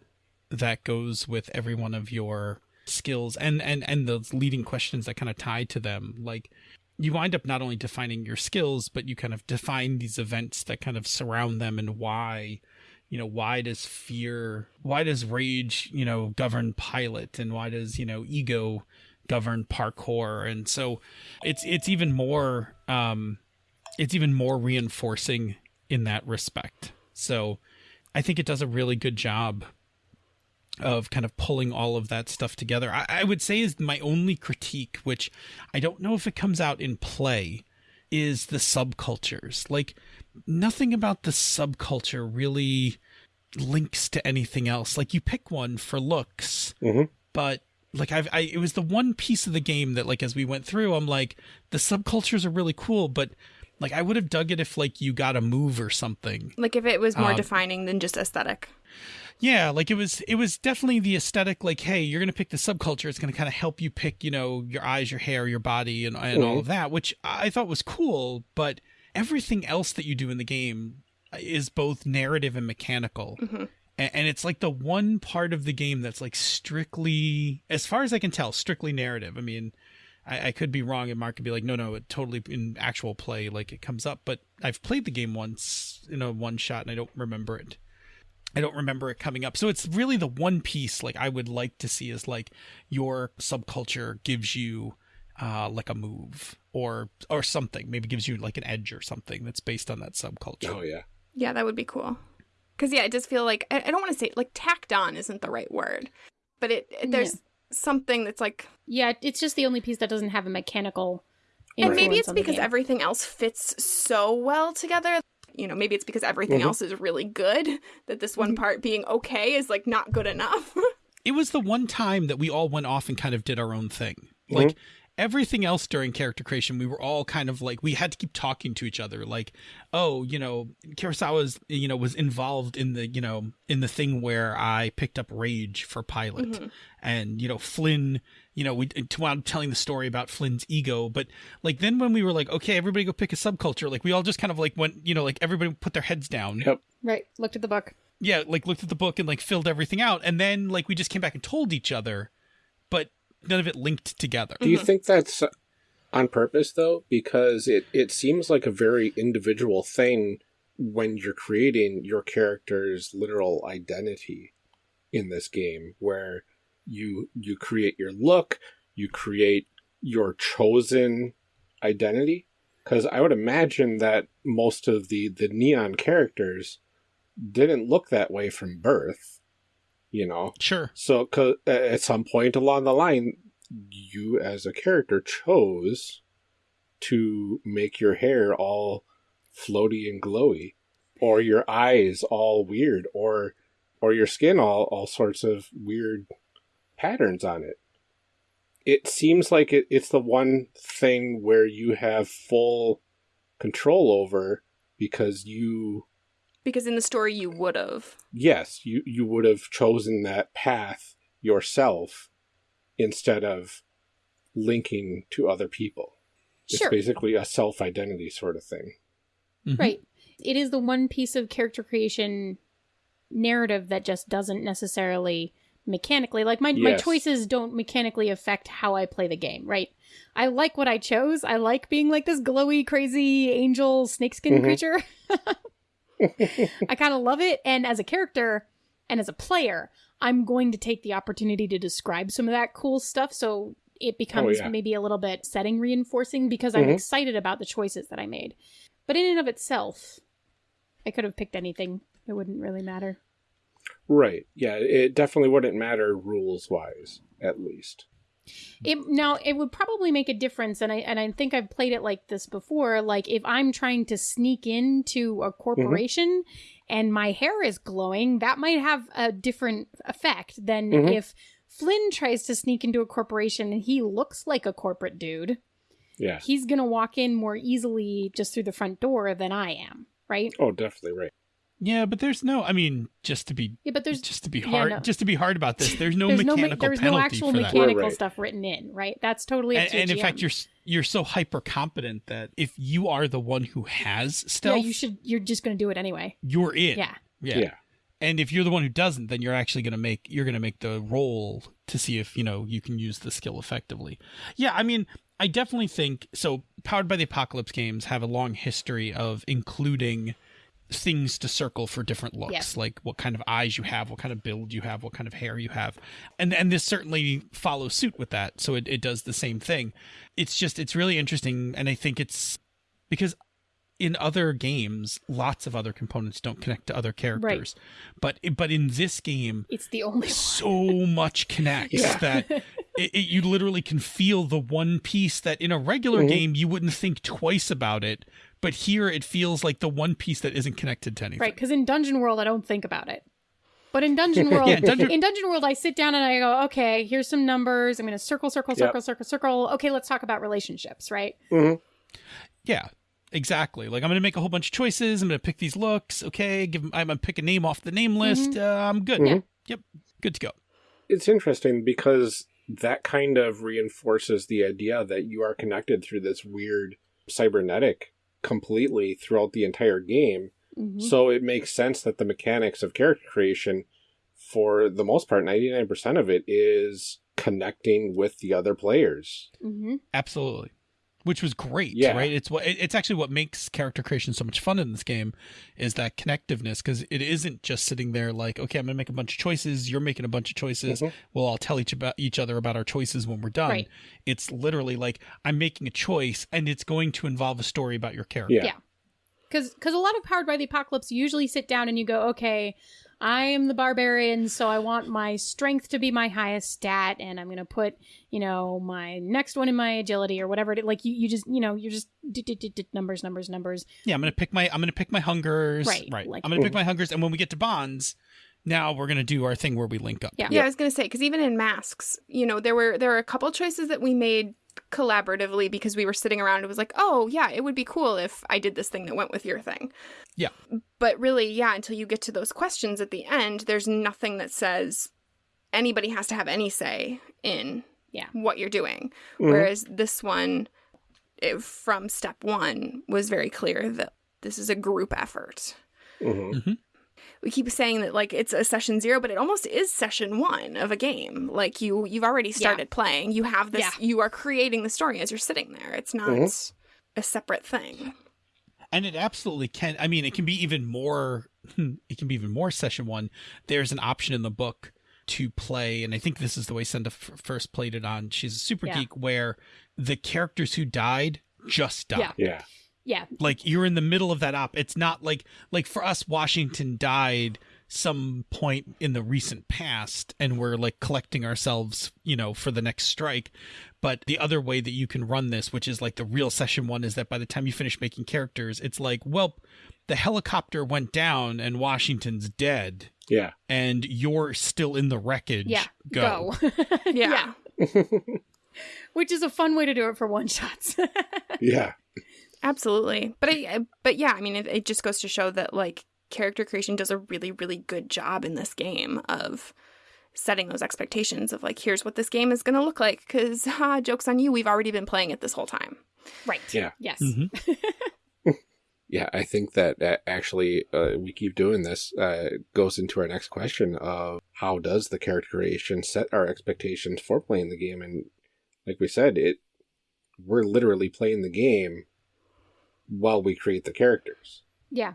that goes with every one of your skills and and and those leading questions that kind of tie to them, like you wind up not only defining your skills, but you kind of define these events that kind of surround them and why you know why does fear why does rage you know govern pilot and why does you know ego govern parkour. And so it's it's even more um it's even more reinforcing in that respect. So i think it does a really good job of kind of pulling all of that stuff together. I, I would say is my only critique which i don't know if it comes out in play is the subcultures. Like nothing about the subculture really links to anything else. Like you pick one for looks Mhm. but like I've I it was the one piece of the game that like as we went through, I'm like the subcultures are really cool, but like I would have dug it if like you got a move or something. Like if it was more Um, defining than just aesthetic. Yeah, like it was it was definitely the aesthetic like hey, you're going to pick the subculture, it's going to kind of help you pick, you know, your eyes, your hair, your body and and all of that, which I thought was cool, but everything else that you do in the game is both narrative and mechanical. Mhm. A- And it's like the one part of the game that's like strictly, as far as I can tell, strictly narrative. I mean, I, I could be wrong, and Mark could be like, no, no, it totally in actual play, like it comes up. But I've played the game once in a one shot, and I don't remember it. I don't remember it coming up. So it's really the one piece like I would like to see is like your subculture gives you uh like a move or or something. Maybe gives you like an edge or something that's based on that subculture. Oh yeah. Yeah, that would be cool. Because yeah, it does feel like I, I don't want to say like tacked on isn't the right word, but it, it- there's something that's like, Yeah, it's just the only piece that doesn't have a mechanical. and maybe it's because game. everything else fits so well together. You know, maybe it's because everything Mhm. else is really good that this one part being okay is like not good enough. (laughs) It was the one time that we all went off and kind of did our own thing. Like everything else during character creation, we were all kind of like we had to keep talking to each other. Like, oh, you know, Kurosawa's you know was involved in the you know in the thing where I picked up rage for pilot, mm-hmm. and you know Flynn, you know we t- wound up telling the story about Flynn's ego, but like then when we were like, okay, everybody go pick a subculture, like we all just kind of like went, you know, like everybody put their heads down Yep. Right. Looked at the book. yeah, like looked at the book and like filled everything out, and then like we just came back and told each other, but none of it linked together. Do you mm-hmm. think that's on purpose though? Because it, it seems like a very individual thing when you're creating your character's literal identity in this game, where you you create your look, you create your chosen identity. Because I would imagine that most of the the neon characters didn't look that way from birth. You know, Sure. so cause at some point along the line, you as a character chose to make your hair all floaty and glowy, or your eyes all weird, or or your skin all all sorts of weird patterns on it. It seems like it, it's the one thing where you have full control over because you because in the story you would have. yes, you, you would have chosen that path yourself instead of linking to other people. It's Sure. basically a self identity sort of thing. Mhm. Right. It is the one piece of character creation narrative that just doesn't necessarily mechanically like my my choices don't mechanically affect how I play the game, right? I like what I chose. I like being like this glowy crazy angel snakeskin Mhm. creature. (laughs) (laughs) I kind of love it and as a character and as a player, I'm going to take the opportunity to describe some of that cool stuff so it becomes yeah. maybe a little bit setting reinforcing because I'm Mhm. excited about the choices that I made. But in and of itself, I could have picked anything. It wouldn't really matter. Right. Yeah, it definitely wouldn't matter rules wise, at least. It now it would probably make a difference, and I and I think I've played it like this before. Like if I'm trying to sneak into a corporation and my hair is glowing, that might have a different effect than Mhm. if Flynn tries to sneak into a corporation and he looks like a corporate dude. Yeah. He's gonna walk in more easily just through the front door than I am, right? Oh, definitely right. Yeah, but there's no. I mean, just to be Yeah, but there's just to be yeah, hard, no. just to be hard about this. (laughs) There's no there's mechanical me- there's penalty no actual for that. mechanical Right, right. stuff written in, right? That's totally up And, to and in fact, you're you're so hyper competent that if you are the one who has stealth, yeah, you should. You're just gonna do it anyway. you're in. Yeah. yeah. Yeah. And if you're the one who doesn't, then you're actually going to make you're going to make the roll to see if you know you can use the skill effectively. Yeah, I mean, I definitely think so. Powered by the Apocalypse games have a long history of including things to circle for different looks, Yes. like what kind of eyes you have, what kind of build you have, what kind of hair you have, and and this certainly follows suit with that. So it, it does the same thing. It's just it's really interesting, and I think it's because in other games, lots of other components don't connect to other characters. But but in this game, It's the only so (laughs) much connects Yeah. that (laughs) it, it, you literally can feel the one piece that in a regular Mhm. game you wouldn't think twice about it. But here it feels like the one piece that isn't connected to anything. Right, because in Dungeon World, I don't think about it. But in (laughs) Dungeon World, Yeah, Dungeon- in Dungeon World, I sit down and I go, okay, here's some numbers. I'm going to circle, circle, Yep. circle, circle, circle. Okay, let's talk about relationships, right? Yeah, exactly. Like I'm gonna make a whole bunch of choices. I'm gonna pick these looks. Okay, give. 'em- I'm gonna pick a name off the name list. Uh, I'm good. Mhm. Yep, good to go. It's interesting because that kind of reinforces the idea that you are connected through this weird cybernetic completely throughout the entire game. Mhm. So it makes sense that the mechanics of character creation, for the most part, 99% of it is connecting with the other players. Mhm. Absolutely. Which was great, Yeah. right? It's what it's actually what makes character creation so much fun in this game is that connectiveness because it isn't just sitting there like, okay, I'm gonna make a bunch of choices, you're making a bunch of choices, Mhm. we'll all tell each about each other about our choices when we're done. Right. It's literally like I'm making a choice and it's going to involve a story about your character. Yeah. Yeah. Because a lot of Powered by the Apocalypse, you usually sit down and you go, okay, I am the barbarian, so I want my strength to be my highest stat, and I'm going to put, you know, my next one in my agility or whatever. It, like, you, you just, you know, you're just d- d- d- d- numbers, numbers, numbers. Yeah, I'm gonna pick my I'm gonna pick my hungers. Right, Right. like- I'm gonna pick mm. my hungers, and when we get to bonds, now we're gonna do our thing where we link up. Yeah. Yeah, I was gonna say because even in masks, you know, there were there were a couple choices that we made collaboratively because we were sitting around. It was like, oh yeah, it would be cool if I did this thing that went with your thing. Yeah. But really, yeah, until you get to those questions at the end, there's nothing that says anybody has to have any say in Yeah. what you're doing. Mhm. Whereas this one, it, from step one, was very clear that this is a group effort Mhm. We keep saying that like it's a session zero but it almost is session one of a game. Like you you've already started playing. You have this Yeah. you are creating the story as you're sitting there. It's not Mhm. a separate thing. And it absolutely can i mean it can be even more (laughs) it can be even more session one. There's an option in the book to play and i think this is the way senda f- first played it on. She's a super Yeah. geek where the characters who died just died Yeah. Yeah. Yeah. like you're in the middle of that op it's not like like for us washington died some point in the recent past and we're like collecting ourselves you know for the next strike but the other way that you can run this which is like the real session one is that by the time you finish making characters it's like well the helicopter went down and washington's dead Yeah. and you're still in the wreckage Yeah. go, Go. (laughs) yeah, (laughs) Which is a fun way to do it for one shots. (laughs) Yeah. Absolutely but I, but yeah i mean it, it just goes to show that like character creation does a really really good job in this game of setting those expectations of like here's what this game is going to look like because ah, (laughs) jokes on you we've already been playing it this whole time right. Yeah. Yes. Mhm. (laughs) Yeah, I think that, that actually uh, we keep doing this uh, goes into our next question of how does the character creation set our expectations for playing the game? And like we said, it we're literally playing the game while we create the characters. Yeah.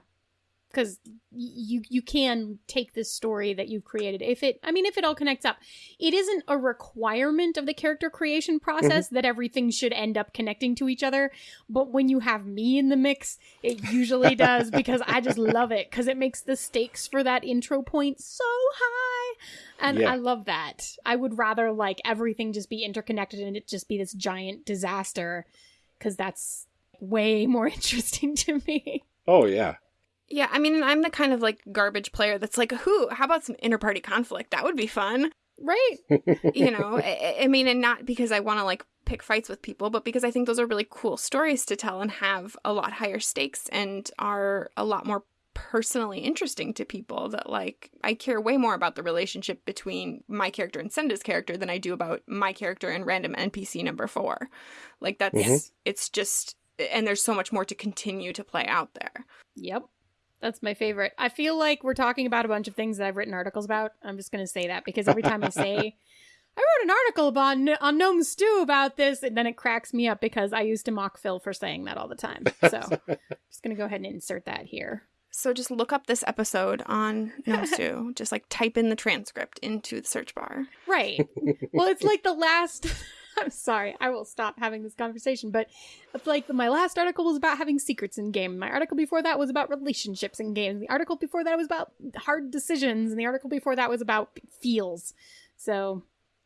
Because you you can take this story that you've created if it I mean if it all connects up it isn't a requirement of the character creation mm-hmm. process that everything should end up connecting to each other but when you have me in the mix it usually does (laughs) because I just love it because it makes the stakes for that intro point so high and Yeah. I love that I would rather like everything just be interconnected and it just be this giant disaster because that's way more (laughs) interesting to me Oh yeah, Yeah, I mean, I'm the kind of like garbage player that's like, who? How about some interparty conflict? That would be fun. right (laughs) You know, I, I mean, and not because I want to like pick fights with people, but because I think those are really cool stories to tell and have a lot higher stakes and are a lot more personally interesting to people that like I care way more about the relationship between my character and Senda's character than I do about my character and random NPC number 4. Like that's Mhm. it's just and there's so much more to continue to play out there. Yep. That's my favorite. I feel like we're talking about a bunch of things that I've written articles about. I'm just going to say that because every time I say, (laughs) I wrote an article about on Gnome Stew about this, and then it cracks me up because I used to mock Phil for saying that all the time. (laughs) So I'm just going to go ahead and insert that here. So just look up this episode on Gnome (laughs) Stew. just like type in the transcript into the search bar. Right. well, it's like the last. (laughs) I'm sorry, I will stop having this conversation, but it's like my last article was about having secrets in game. My article before that was about relationships in games. The article before that was about hard decisions, and the article before that was about feels. So,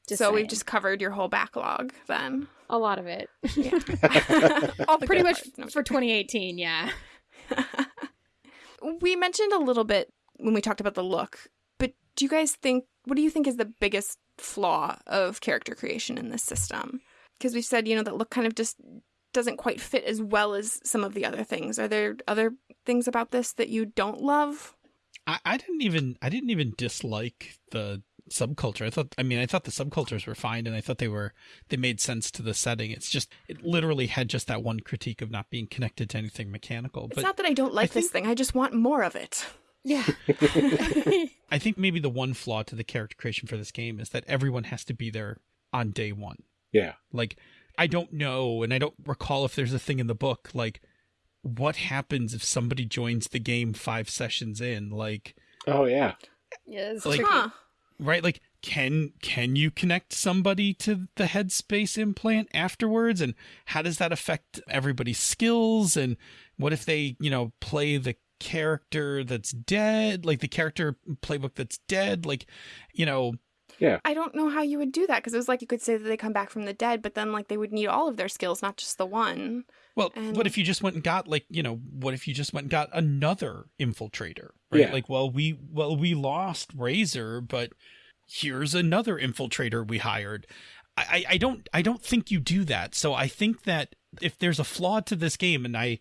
just so we've just covered your whole backlog then. a lot of it, Yeah. (laughs) (laughs) All pretty much. No, for 2018. Yeah. we mentioned a little bit when we talked about the look, but do you guys think what do you think is the biggest flaw of character creation in this system? Because we've said, you know, that look kind of just doesn't quite fit as well as some of the other things. Are there other things about this that you don't love? I, I didn't even I didn't even dislike the subculture. I thought I mean I thought the subcultures were fine and I thought they were they made sense to the setting. It's just it literally had just that one critique of not being connected to anything mechanical. It's But not that I don't like I this think- thing. I just want more of it. Yeah. (laughs) I think maybe the one flaw to the character creation for this game is that everyone has to be there on day one. Yeah. Like, I don't know, and I don't recall if there's a thing in the book, like, what happens if somebody joins the game five sessions in? Like, Oh yeah. yeah it's Like- tricky. Huh. right? Like, can can you connect somebody to the headspace implant afterwards? And how does that affect everybody's skills? And what if they, you know, play the character that's dead, like the character playbook that's dead? Like, you know, Yeah. I don't know how you would do that because it was like you could say that they come back from the dead, but then like they would need all of their skills, not just the one. Well, And- what if you just went and got like, you know, what if you just went and got another infiltrator? Right? Yeah. Like, well, we well, we lost Razor, but here's another infiltrator we hired. I, I I don't I don't think you do that. So I think that if there's a flaw to this game, and I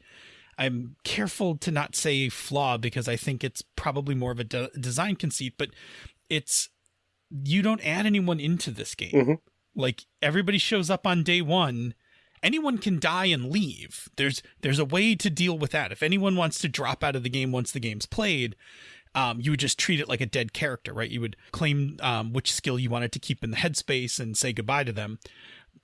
I'm careful to not say flaw because I think it's probably more of a de- design conceit, but it's you don't add anyone into this game. Mhm. Like everybody shows up on day one. Anyone can die and leave. There's there's a way to deal with that. If anyone wants to drop out of the game once the game's played, um, you would just treat it like a dead character, right? You would claim um, which skill you wanted to keep in the headspace and say goodbye to them.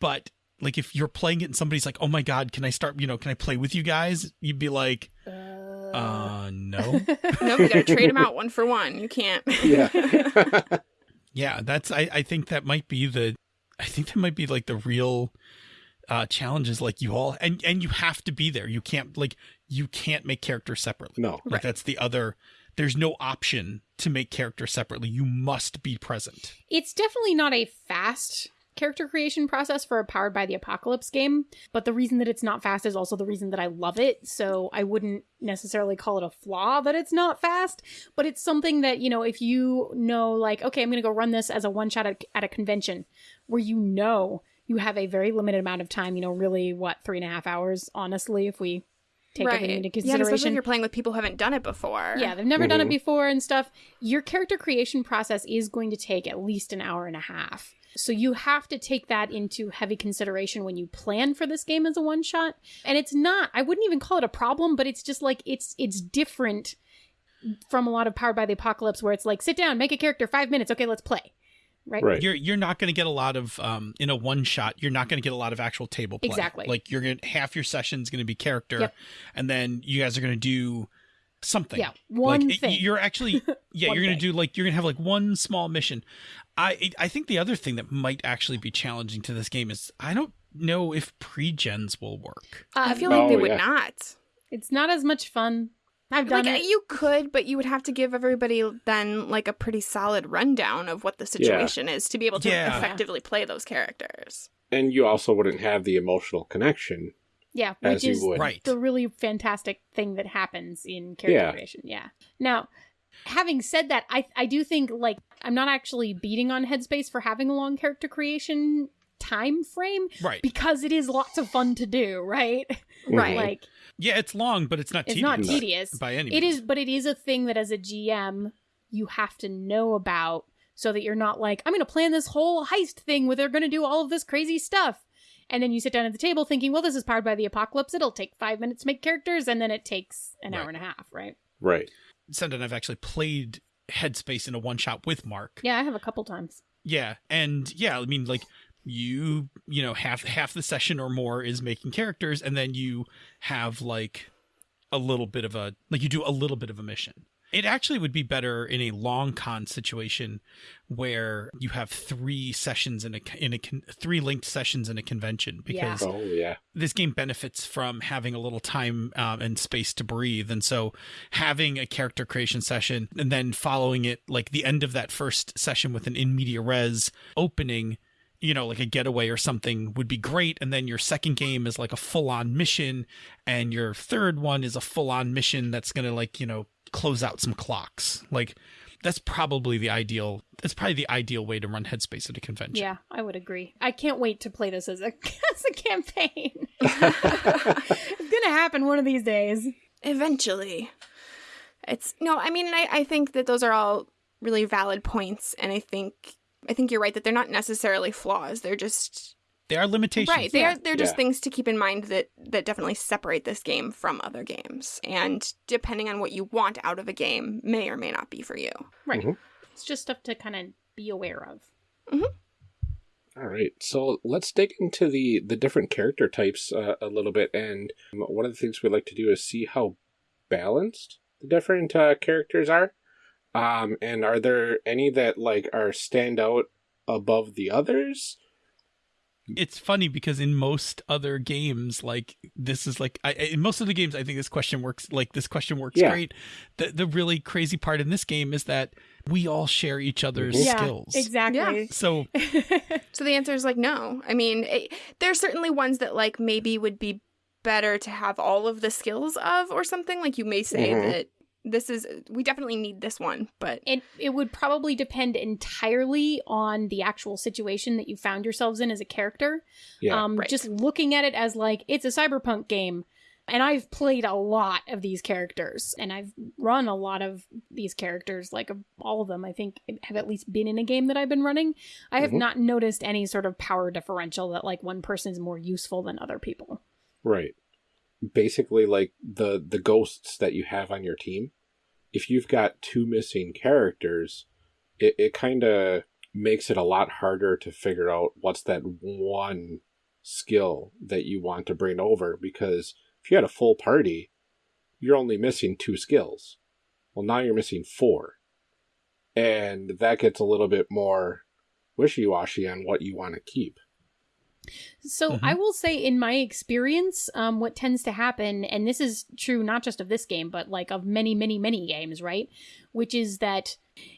But like if you're playing it and somebody's like, "Oh my god, can I start? You know, can I play with you guys?" You'd be like, "Uh, no." (laughs) no, you got to trade them out one for one. You can't. Yeah. (laughs) Yeah, that's I, I think that might be the I think that might be like the real uh challenges like you all and and you have to be there. You can't like you can't make characters separately. no. Like that's the other there's no option to make characters separately. You must be present. It's definitely not a fast character creation process for a powered by the apocalypse game, but the reason that it's not fast is also the reason that I love it. So I wouldn't necessarily call it a flaw that it's not fast, but it's something that, you know, if you know, like, okay, I'm going to go run this as a one shot at, at a convention where you know you have a very limited amount of time, you know, really, what, three and a half hours, honestly, if we take everything into Yeah, and consideration. especially if you're playing with people who haven't done it before. Yeah, they've never done it before and stuff. Your character creation process is going to take at least an hour and a half. So you have to take that into heavy consideration when you plan for this game as a one shot. And it's not I wouldn't even call it a problem, but it's just like it's it's different from a lot of Powered by the Apocalypse where it's like sit down, make a character, 5 minutes, okay, let's play. Right? Right. You're you're not going to get a lot of um in a one shot. You're not going to get a lot of actual table play. Exactly. Like you're going to half your session's going to be character, Yep. and then you guys are going to do something. Yeah, one like, it- thing. You're actually (laughs) yeah. You're going to do like you're going to have like one small mission. I I think the other thing that might actually be challenging to this game is I don't know if pre-gens will work. I Um, feel like they Oh, would yeah. not. it's not as much fun. I've done Like it. you could, but you would have to give everybody then like a pretty solid rundown of what the situation is to be able to Yeah. effectively play those characters. And you also wouldn't have the emotional connection Yeah, as which you is would. Right. the really fantastic thing that happens in character Yeah. creation. Yeah. Now, having said that, I I do think like I'm not actually beating on Headspace for having a long character creation time frame Right. because it is lots of fun to do, right? Mm-hmm. Right. like yeah, it's long, but it's not. it's tedious not tedious. by any. It means. is, but it is a thing that as a GM you have to know about so that you're not like I'm going to plan this whole heist thing where they're going to do all of this crazy stuff. And then you sit down at the table thinking, well, this is powered by the apocalypse. It'll take five minutes to make characters, and then it takes an hour and a half, right? Right. Senda and I've actually played Headspace in a one shot with Mark. Yeah, I have a couple times. Yeah, and yeah, I mean, like you, you know, half half the session or more is making characters, and then you have like a little bit of a like you do a little bit of a mission. It actually would be better in a long con situation where you have three sessions in a in a three linked sessions in a convention Yeah. because Oh yeah. this game benefits from having a little time um, and space to breathe and so having a character creation session and then following it like the end of that first session with an in media res opening you know like a getaway or something would be great and then your second game is like a full-on mission and your third one is a full-on mission that's gonna like you know close out some clocks like that's probably the ideal. That's probably the ideal way to run Headspace at a convention. Yeah, I would agree. I can't wait to play this as a (laughs) as a campaign. (laughs) it's gonna happen one of these days. Eventually. It's no, I mean I, I think that those are all really valid points and I think I think you're right that they're not necessarily flaws. They're just There are limitations. right. They yeah. are they're just Yeah. things to keep in mind that that definitely separate this game from other games. And depending on what you want out of a game may or may not be for you. Right. Mhm. It's just stuff to kind of be aware of. All right, so let's dig into the the different character types uh, a little bit, and one of the things we like to do is see how balanced the different uh, characters are. Um, and are there any that like are stand out above the others? It's funny because in most other games like this is like I, in most of the games i think this question works like this question works Yeah. great the the really crazy part in this game is that we all share each other's Mhm. Yeah, skills exactly. so (laughs) So the answer is like no. I mean, it, there's certainly ones that like maybe would be better to have all of the skills of or something. Like you may say Mhm. that this is we definitely need this one, but It it would probably depend entirely on the actual situation that you found yourselves in as a character. Yeah, um, right. Just looking at it as like it's a cyberpunk game, and I've played a lot of these characters, and I've run a lot of these characters. Like all of them, I think have at least been in a game that I've been running. I have Mhm. not noticed any sort of power differential that like one person is more useful than other people. right. Basically, like the the ghosts that you have on your team. If you've got two missing characters, it, it kind of makes it a lot harder to figure out what's that one skill that you want to bring over because if you had a full party, you're only missing two skills. Well, now you're missing four. And that gets a little bit more wishy washy on what you want to keep. So Mhm. I will say, in my experience, um, what tends to happen, and this is true not just of this game, but like of many, many, many games, right? Which is that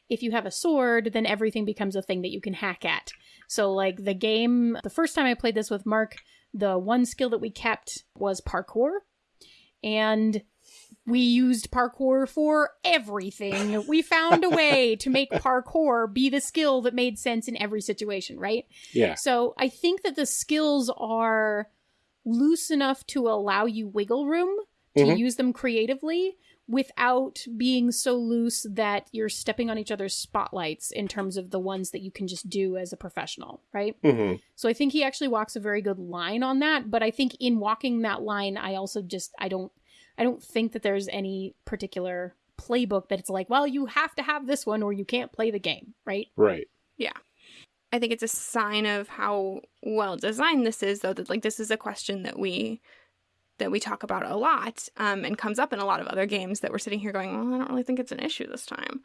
if you have a sword, then everything becomes a thing that you can hack at. So, like the game, the first time I played this with Mark, the one skill that we kept was parkour. And we used parkour for everything. We found a (laughs) way to make parkour be the skill that made sense in every situation, right? Yeah. So I think that the skills are loose enough to allow you wiggle room to Mhm. use them creatively without being so loose that you're stepping on each other's spotlights in terms of the ones that you can just do as a professional, right? hmm So I think he actually walks a very good line on that, but I think in walking that line I also just I don't I don't think that there's any particular playbook that it's like, well, you have to have this one or you can't play the game, right? Right. Yeah. I think it's a sign of how well designed this is, though. That like this is a question that we that we talk about a lot, um, and comes up in a lot of other games that we're sitting here going, well, I don't really think it's an issue this time.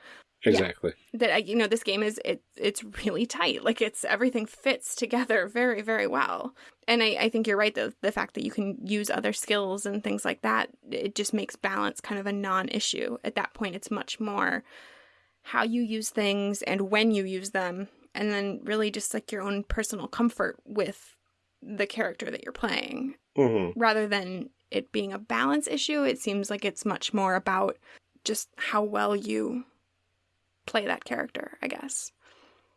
Exactly. That uh, you know, this game is it it's really tight. Like it's everything fits together (laughs) very very well. And I, I think you're right. The the fact that you can use other skills and things like that, it just makes balance kind of a non-issue. At that point, it's much more how you use things and when you use them and then really just like your own personal comfort with the character that you're playing hmm rather than it being a balance issue it seems like it's much more about just how well you play that character i guess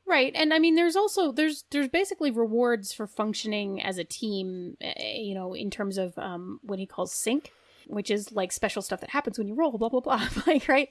Right. And I mean there's also there's there's basically rewards for functioning as a team, eh, you know, in terms of um what he calls sync, which is like special stuff that happens when you roll blah blah blah, (laughs) like right?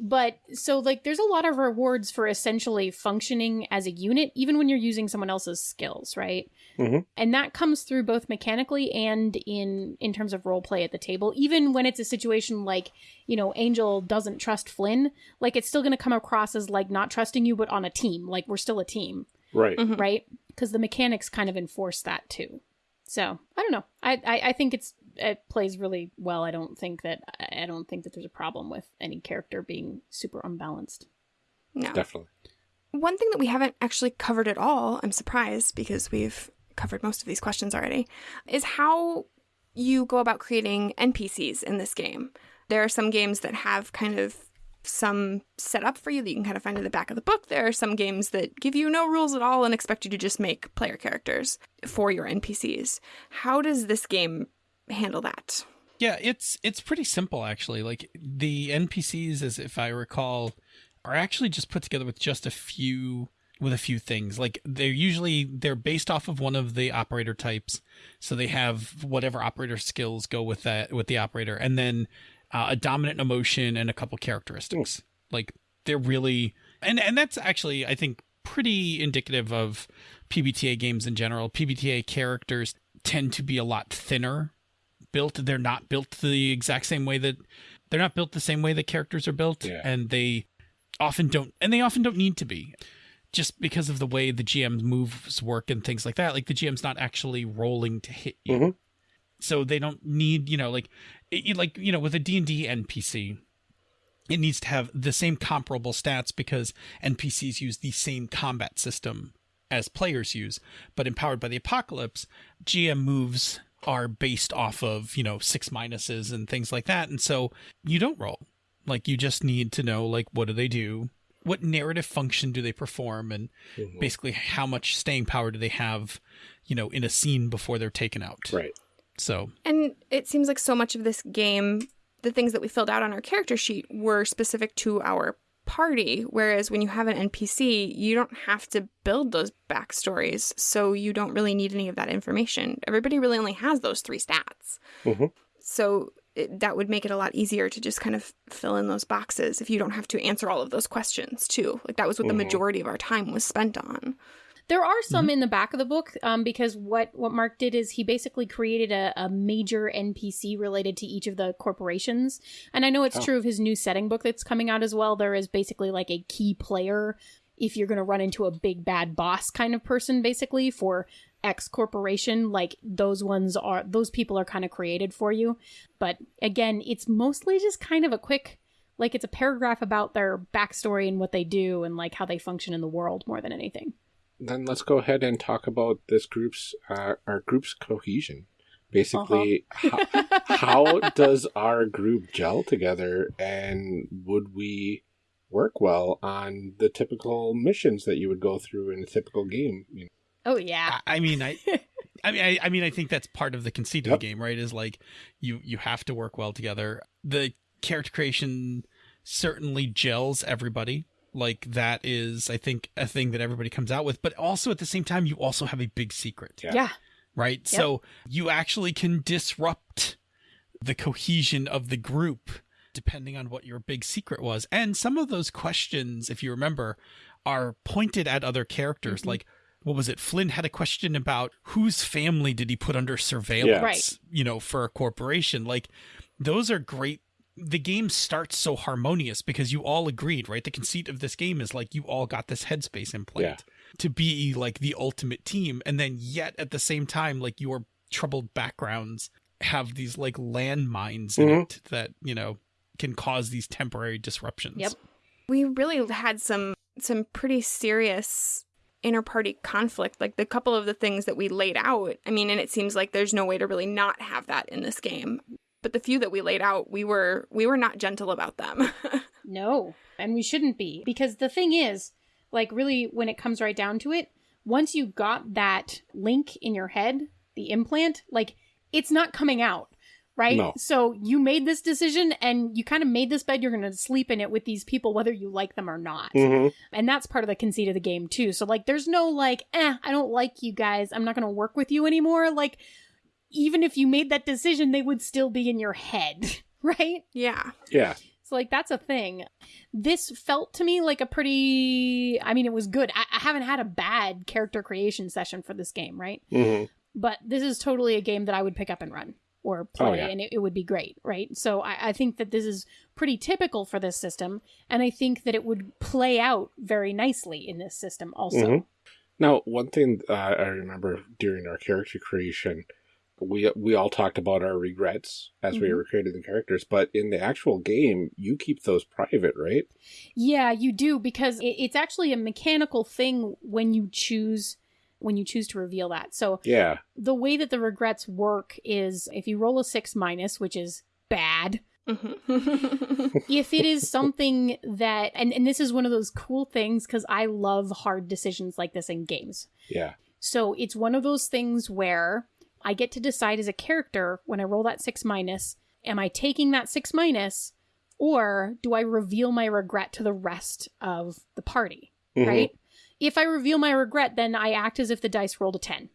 But so like there's a lot of rewards for essentially functioning as a unit even when you're using someone else's skills, right? Mhm. And that comes through both mechanically and in in terms of role play at the table. Even when it's a situation like, you know, Angel doesn't trust Flynn, like it's still going to come across as like not trusting you but on a team like we're still a team Right. Mhm. right because the mechanics kind of enforce that too so i don't know I, I i think it's it plays really well i don't think that i don't think that there's a problem with any character being super unbalanced no Definitely. one thing that we haven't actually covered at all i'm surprised because we've covered most of these questions already is how you go about creating npcs in this game there are some games that have kind of some setup for you that you can kind of find in the back of the book. There are some games that give you no rules at all and expect you to just make player characters for your NPCs. How does this game handle that? Yeah, it's it's pretty simple actually. Like the NPCs, as if I recall, are actually just put together with just a few with a few things. Like they're usually they're based off of one of the operator types, so they have whatever operator skills go with that with the operator, and then uh, a dominant emotion and a couple characteristics. Like they're really and and that's actually I think pretty indicative of PBTA games in general. PBTA characters tend to be a lot thinner built. They're not built the exact same way that they're not built the same way that characters are built, Yeah. and they often don't and they often don't need to be just because of the way the GM's moves work and things like that. Like the GM's not actually rolling to hit you. Mhm. So they don't need, you know, like it- like, you know, with a D&D NPC, it needs to have the same comparable stats because NPCs use the same combat system as players use. But in Powered by the Apocalypse, GM moves are based off of, you know, six minuses and things like that. And so you don't roll. Like you just need to know like what do they do? What narrative function do they perform and Mhm. basically how much staying power do they have, you know, in a scene before they're taken out. Right. So And it seems like so much of this game, the things that we filled out on our character sheet were specific to our party. Whereas when you have an NPC, you don't have to build those backstories. So you don't really need any of that information. Everybody really only has those three stats. Mhm. So it, that would make it a lot easier to just kind of fill in those boxes if you don't have to answer all of those questions, too. Like that was what Mhm. the majority of our time was spent on. There are some in the back of the book um, because what, what Mark did is he basically created a, a major NPC related to each of the corporations. And I know it's Oh. true of his new setting book that's coming out as well. There is basically like a key player if you're going to run into a big bad boss kind of person, basically, for X corporation. Like those ones are, those people are kind of created for you. But again, it's mostly just kind of a quick. Like it's a paragraph about their backstory and what they do and like how they function in the world more than anything. Then let's go ahead and talk about this group's uh, our group's cohesion. Basically, how, how does our group gel together, and would we work well on the typical missions that you would go through in a typical game? You know? Oh yeah. I I mean, I, (laughs) I mean, I, I mean, I think that's part of the conceit of Yep. the game, right? Is like you you have to work well together. The character creation certainly gels everybody. Like that is, I think, a thing that everybody comes out with. But also at the same time, you also have a big secret, Yeah. yeah. right? So you actually can disrupt the cohesion of the group depending on what your big secret was. And some of those questions, if you remember, are pointed at other characters. Mm-hmm. Like, what was it? Flynn had a question about whose family did he put under surveillance, Right. you know, for a corporation. Like, those are great. The game starts so harmonious because you all agreed, right? The conceit of this game is like you all got this headspace implant to be like the ultimate team. And then, yet at the same time, like your troubled backgrounds have these like landmines in Mhm. it that, you know, can cause these temporary disruptions. Yep. we really had some some pretty serious inter-party conflict like the couple of the things that we laid out i mean and it seems like there's no way to really not have that in this game but the few that we laid out we were we were not gentle about them (laughs) No, and we shouldn't be because the thing is, like, really, when it comes right down to it, once you got that link in your head, the implant, like, it's not coming out. Right? No. So you made this decision and you kind of made this bed. You're going to sleep in it with these people, whether you like them or not. Mhm. And that's part of the conceit of the game, too. So, like, there's no, like, eh, I don't like you guys. I'm not going to work with you anymore. Like, even if you made that decision, they would still be in your head. (laughs) Right? yeah Yeah. So like that's a thing. This felt to me like a pretty I mean it was good. I, I haven't had a bad character creation session for this game, right? hmm But this is totally a game that I would pick up and run or play Oh, yeah. and it, it would be great, right? So I, I think that this is pretty typical for this system, and I think that it would play out very nicely in this system also. Mhm. Now, one thing uh, I remember during our character creation, we we all talked about our regrets as we Mhm. were creating the characters, but in the actual game, you keep those private, right? Yeah, you do because it, it's actually a mechanical thing when you choose when you choose to reveal that. So Yeah. the way that the regrets work is if you roll a six minus, which is bad, Mhm. (laughs) if it is something that, and, and this is one of those cool things because I love hard decisions like this in games. Yeah. So it's one of those things where I get to decide as a character when I roll that six minus, am I taking that six minus Or do I reveal my regret to the rest of the party? Mhm. Right? If I reveal my regret, then I act as if the dice rolled a 10,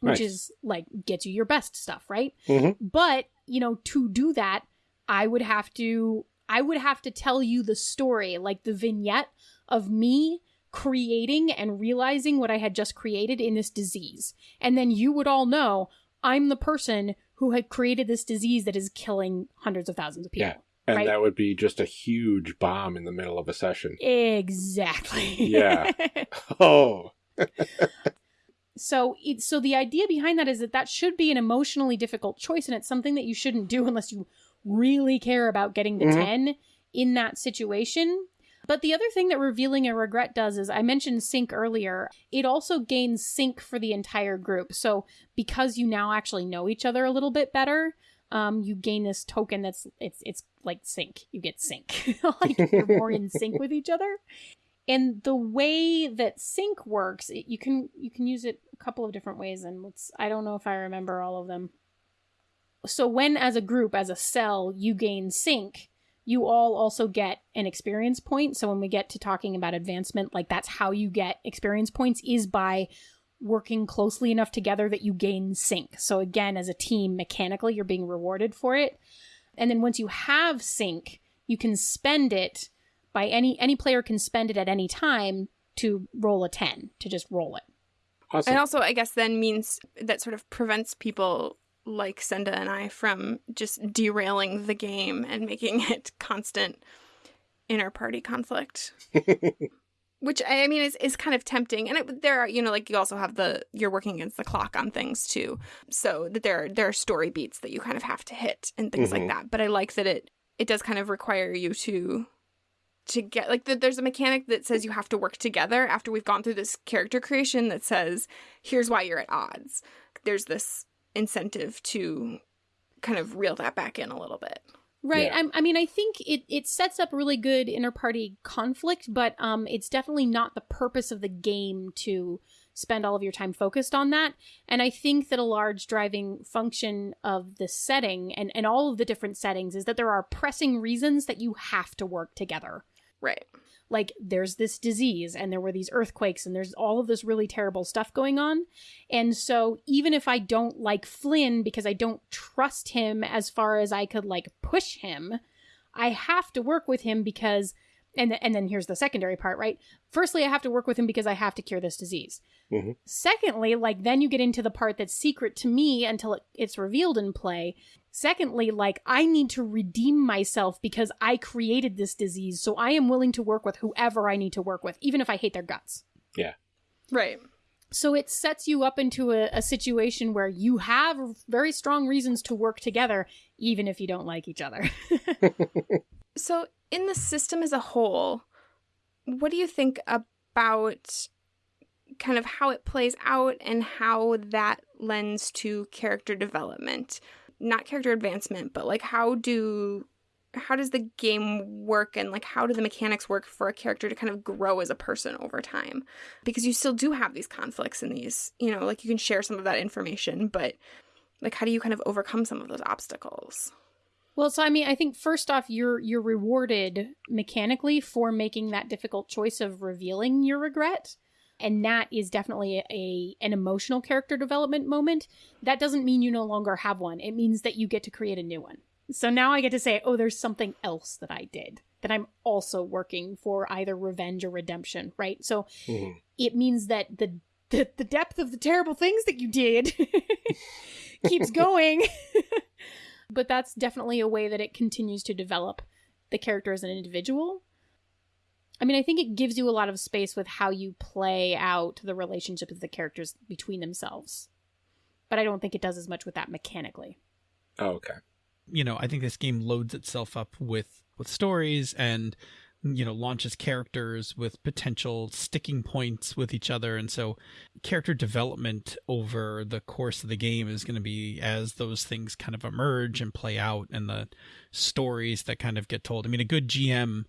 which Nice. is like gets you your best stuff, right? Mhm. But, you know, to do that, I would have to I would have to tell you the story, like the vignette of me creating and realizing what I had just created in this disease. And then you would all know I'm the person who had created this disease that is killing hundreds of thousands of people. Yeah. And Right. that would be just a huge bomb in the middle of a session. Exactly. Yeah. (laughs) Oh. so it, so the idea behind that is that that should be an emotionally difficult choice and it's something that you shouldn't do unless you really care about getting the Mhm. 10 in that situation but the other thing that revealing a regret does is i mentioned sync earlier it also gains sync for the entire group. So because you now actually know each other a little bit better um, you gain this token that's it's it's like sync. You get sync. (laughs) Like you're more in sync with each other. And the way that sync works it, you can you can use it a couple of different ways and let's i don't know if i remember all of them. So when as a group as a cell you gain sync you all also get an experience point. So when we get to talking about advancement like that's how you get experience points is by working closely enough together that you gain sync. So again as a team mechanically you're being rewarded for it. And then once you have sync you can spend it by any any player can spend it at any time to roll a 10 to just roll it. Awesome. And also, I guess then means that sort of prevents people like Senda and I from just derailing the game and making (laughs) it constant inter party conflict. (laughs) Which I mean is, is kind of tempting, and it, there are you know like you also have the you're working against the clock on things too, so that there are, there are story beats that you kind of have to hit and things Mhm. like that. But I like that it it does kind of require you to to get like the, there's a mechanic that says you have to work together after we've gone through this character creation that says here's why you're at odds there's this incentive to kind of reel that back in a little bit Right. Yeah. I'm, I mean, I think it, it sets up really good inter-party conflict, but um, it's definitely not the purpose of the game to spend all of your time focused on that. And I think that a large driving function of the setting and, and all of the different settings is that there are pressing reasons that you have to work together. right Like, there's this disease, and there were these earthquakes, and there's all of this really terrible stuff going on. And so, even if I don't like Flynn because I don't trust him as far as I could like push him, I have to work with him because and th- and then here's the secondary part, right? Firstly, I have to work with him because I have to cure this disease. Mhm. Secondly, like then you get into the part that's secret to me until it, it's revealed in play. Secondly, like I need to redeem myself because I created this disease, so I am willing to work with whoever I need to work with, even if I hate their guts. Yeah. Right So it sets you up into a, a situation where you have very strong reasons to work together, even if you don't like each other. (laughs) so in the system as a whole what do you think about kind of how it plays out and how that lends to character development? Not character advancement but like how do how does the game work and like how do the mechanics work for a character to kind of grow as a person over time? Because you still do have these conflicts and these you know like you can share some of that information but like how do you kind of overcome some of those obstacles Well, so I mean, I think first off, you're you're rewarded mechanically for making that difficult choice of revealing your regret, and that is definitely a an emotional character development moment. That doesn't mean you no longer have one. It means that you get to create a new one. So now I get to say, oh, there's something else that I did that I'm also working for either revenge or redemption, right? So Mhm. it means that the the, the depth of the terrible things that you did (laughs) keeps (laughs) going. (laughs) but that's definitely a way that it continues to develop the character as an individual. I mean, I think it gives you a lot of space with how you play out the relationship of the characters between themselves. But I don't think it does as much with that mechanically. Oh, okay. you know, I think this game loads itself up with with stories and you know launches characters with potential sticking points with each other. And so character development over the course of the game is going to be as those things kind of emerge and play out and the stories that kind of get told. I mean a good gm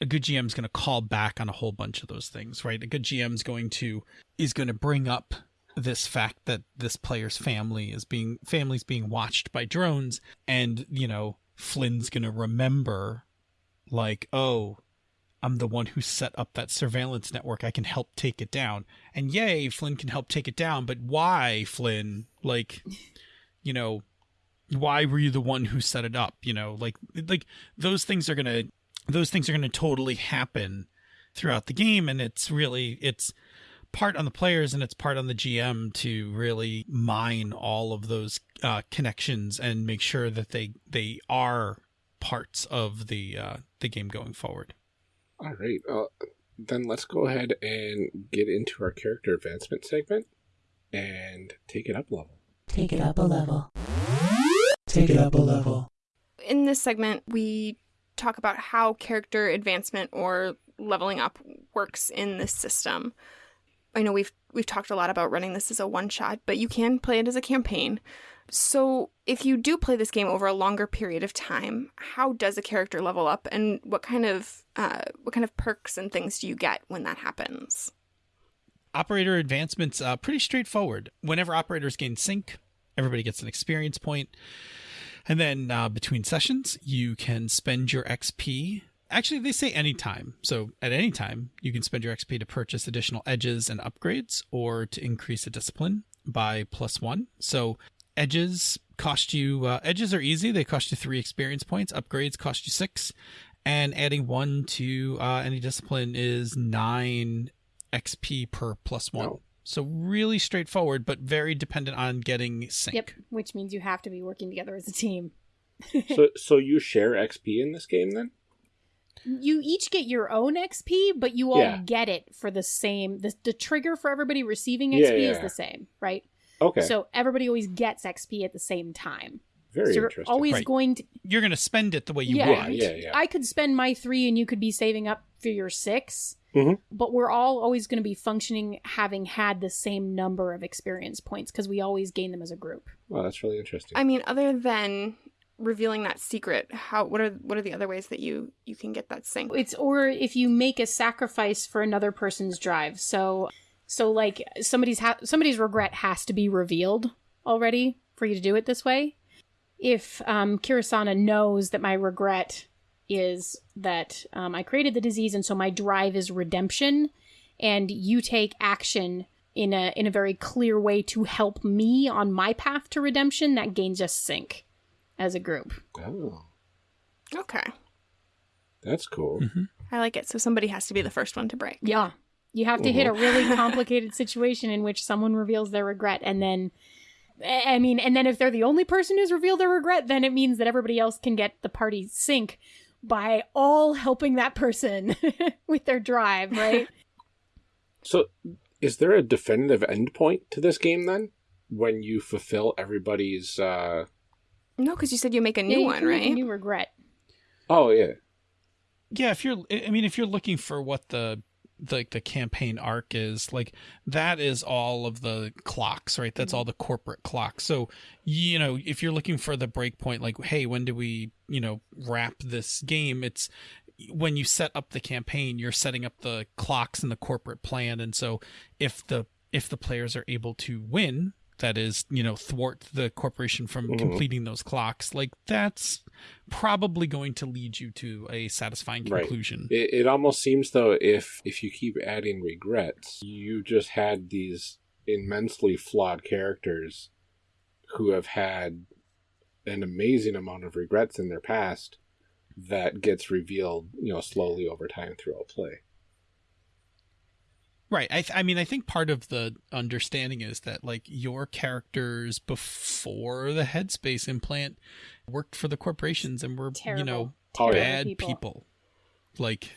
a good gm is going to call back on a whole bunch of those things right? A good gm is going to is going to bring up this fact that this player's family is being family's being watched by drones and you know flynn's gonna remember like, oh, I'm the one who set up that surveillance network. I can help take it down. And yay, Flynn can help take it down. But why, Flynn? Like, you know, why were you the one who set it up? You know, like, like those things are gonna, those things are gonna totally happen throughout the game, and it's really, it's part on the players and it's part on the GM to really mine all of those uh, connections and make sure that they they are parts of the uh, the game going forward. All right. Uh, then let's go ahead and get into our character advancement segment and take it up a level. Take it up a level. Take it up a level. In this segment, we talk about how character advancement or leveling up works in this system. I know we've we've talked a lot about running this as a one shot, but you can play it as a campaign. So, if you do play this game over a longer period of time, how does a character level up, and what kind of uh, what kind of perks and things do you get when that happens? Operator advancement's uh, pretty straightforward. Whenever operators gain sync, everybody gets an experience. And then uh, between sessions, you can spend your XP. Actually, they say anytime. So at any time, you can spend your XP to purchase additional edges and upgrades or to increase a discipline by plus one. So edges cost you, uh, edges are easy. They cost you three experience points. Upgrades cost you six. And adding one to uh, any discipline is nine XP per plus one. Oh. So really straightforward, but very dependent on getting sync. Yep, which means you have to be working together as a team. (laughs) so, so you share XP in this game then? You each get your own XP, but you all Yeah. get it for the same. The, the trigger for everybody receiving Yeah, XP is the same, right? Okay. So everybody always gets XP at the same time. Very so you're interesting. always Right. going to. You're going to spend it the way you Yeah. want. yeah, yeah. I could spend my three, and you could be saving up for your 6 Mhm. But we're all always going to be functioning having had the same number of experience points because we always gain them as a group. Well, that's really interesting. I mean, other than revealing that secret, how what are what are the other ways that you you can get that sync? It's or if you make a sacrifice for another person's drive. So so like somebody's ha- somebody's regret has to be revealed already for you to do it this way. If um, Kirasana knows that my regret is that um, I created the disease and so my drive is redemption, and you take action in a in a very clear way to help me on my path to redemption, that gains us sync as a group. oh, Okay, that's cool. I like it. So somebody has to be the first one to break. Yeah. You have to hit a really (laughs) complicated situation in which someone reveals their regret and then I I mean, and then if they're the only person who's revealed their regret, then it means that everybody else can get the party sync by all helping that person (laughs) with their drive, right? (laughs) So, is there a definitive endpoint to this game then? When you fulfill everybody's. uh No, because you said you make a new you one, can a right? New regret. Oh yeah. Yeah, if you're, I mean, if you're looking for what the the the campaign arc is, like that is all of the clocks, right? That's mm-hmm. all the corporate clocks. So you know, if you're looking for the breakpoint, like, hey, when do we, you know, wrap this game? It's when you set up the campaign, you're setting up the clocks and the corporate plan, and so if the if the players are able to win, that is, you know, thwart the corporation from Mhm. completing those clocks, like that's probably going to lead you to a satisfying Right. conclusion. It, it almost seems though if if you keep adding regrets, you just had these immensely flawed characters who have had an amazing amount of regrets in their past that gets revealed, you know, slowly over time throughout play. Right. I, th- I mean, I think part of the understanding is that like your characters before the headspace implant worked for the corporations and were, Terrible. you know, Oh, yeah. bad people. people. Like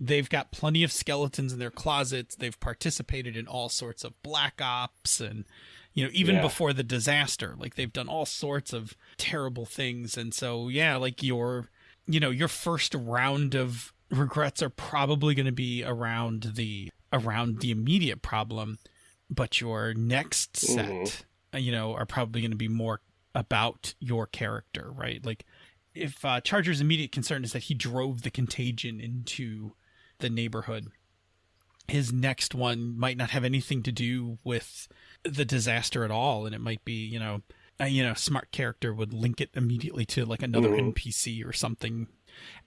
they've got plenty of skeletons in their closets. They've participated in all sorts of black ops and you know, even Yeah. before the disaster, like they've done all sorts of terrible things. And so, yeah, like your, you know, your first round of regrets are probably going to be around the around the immediate problem, but your next set, Mhm. uh, you know, are probably going to be more about your character, right? Like if uh, Charger's immediate concern is that he drove the contagion into the neighborhood, his next one might not have anything to do with the disaster at all, and it might be, you know, a, you know, smart character would link it immediately to like another Mhm. NPC or something.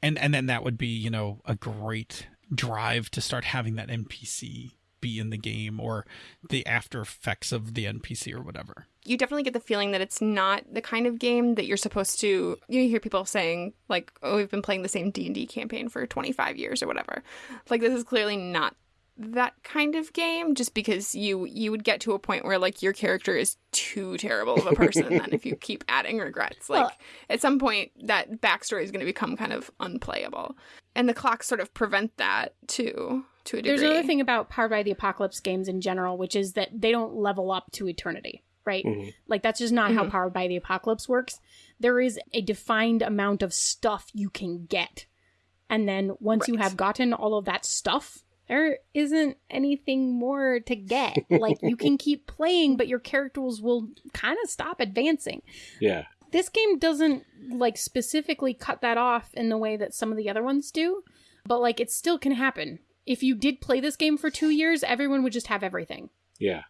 and and then that would be you know a great drive to start having that npc be in the game or the after effects of the npc or whatever. You definitely get the feeling that it's not the kind of game that you're supposed to you hear people saying like oh we've been playing the same d&d campaign for 25 years or whatever. Like this is clearly not that kind of game just because you you would get to a point where like your character is too terrible of a person then if you (laughs) keep adding regrets. Like Well- at some point that backstory is going to become kind of unplayable and the clocks sort of prevent that too to a degree There's another thing about Powered by the Apocalypse games in general, which is that they don't level up to eternity, right? Mhm. Like that's just not how Powered by the Apocalypse works. There is a defined amount of stuff you can get. And then once you have gotten all of that stuff, there isn't anything more to get. like you can (laughs) keep playing, but your characters will kind of stop advancing. Yeah. This game doesn't like specifically cut that off in the way that some of the other ones do, but like it still can happen. If you did play this game for 2 years, everyone would just have everything. Yeah.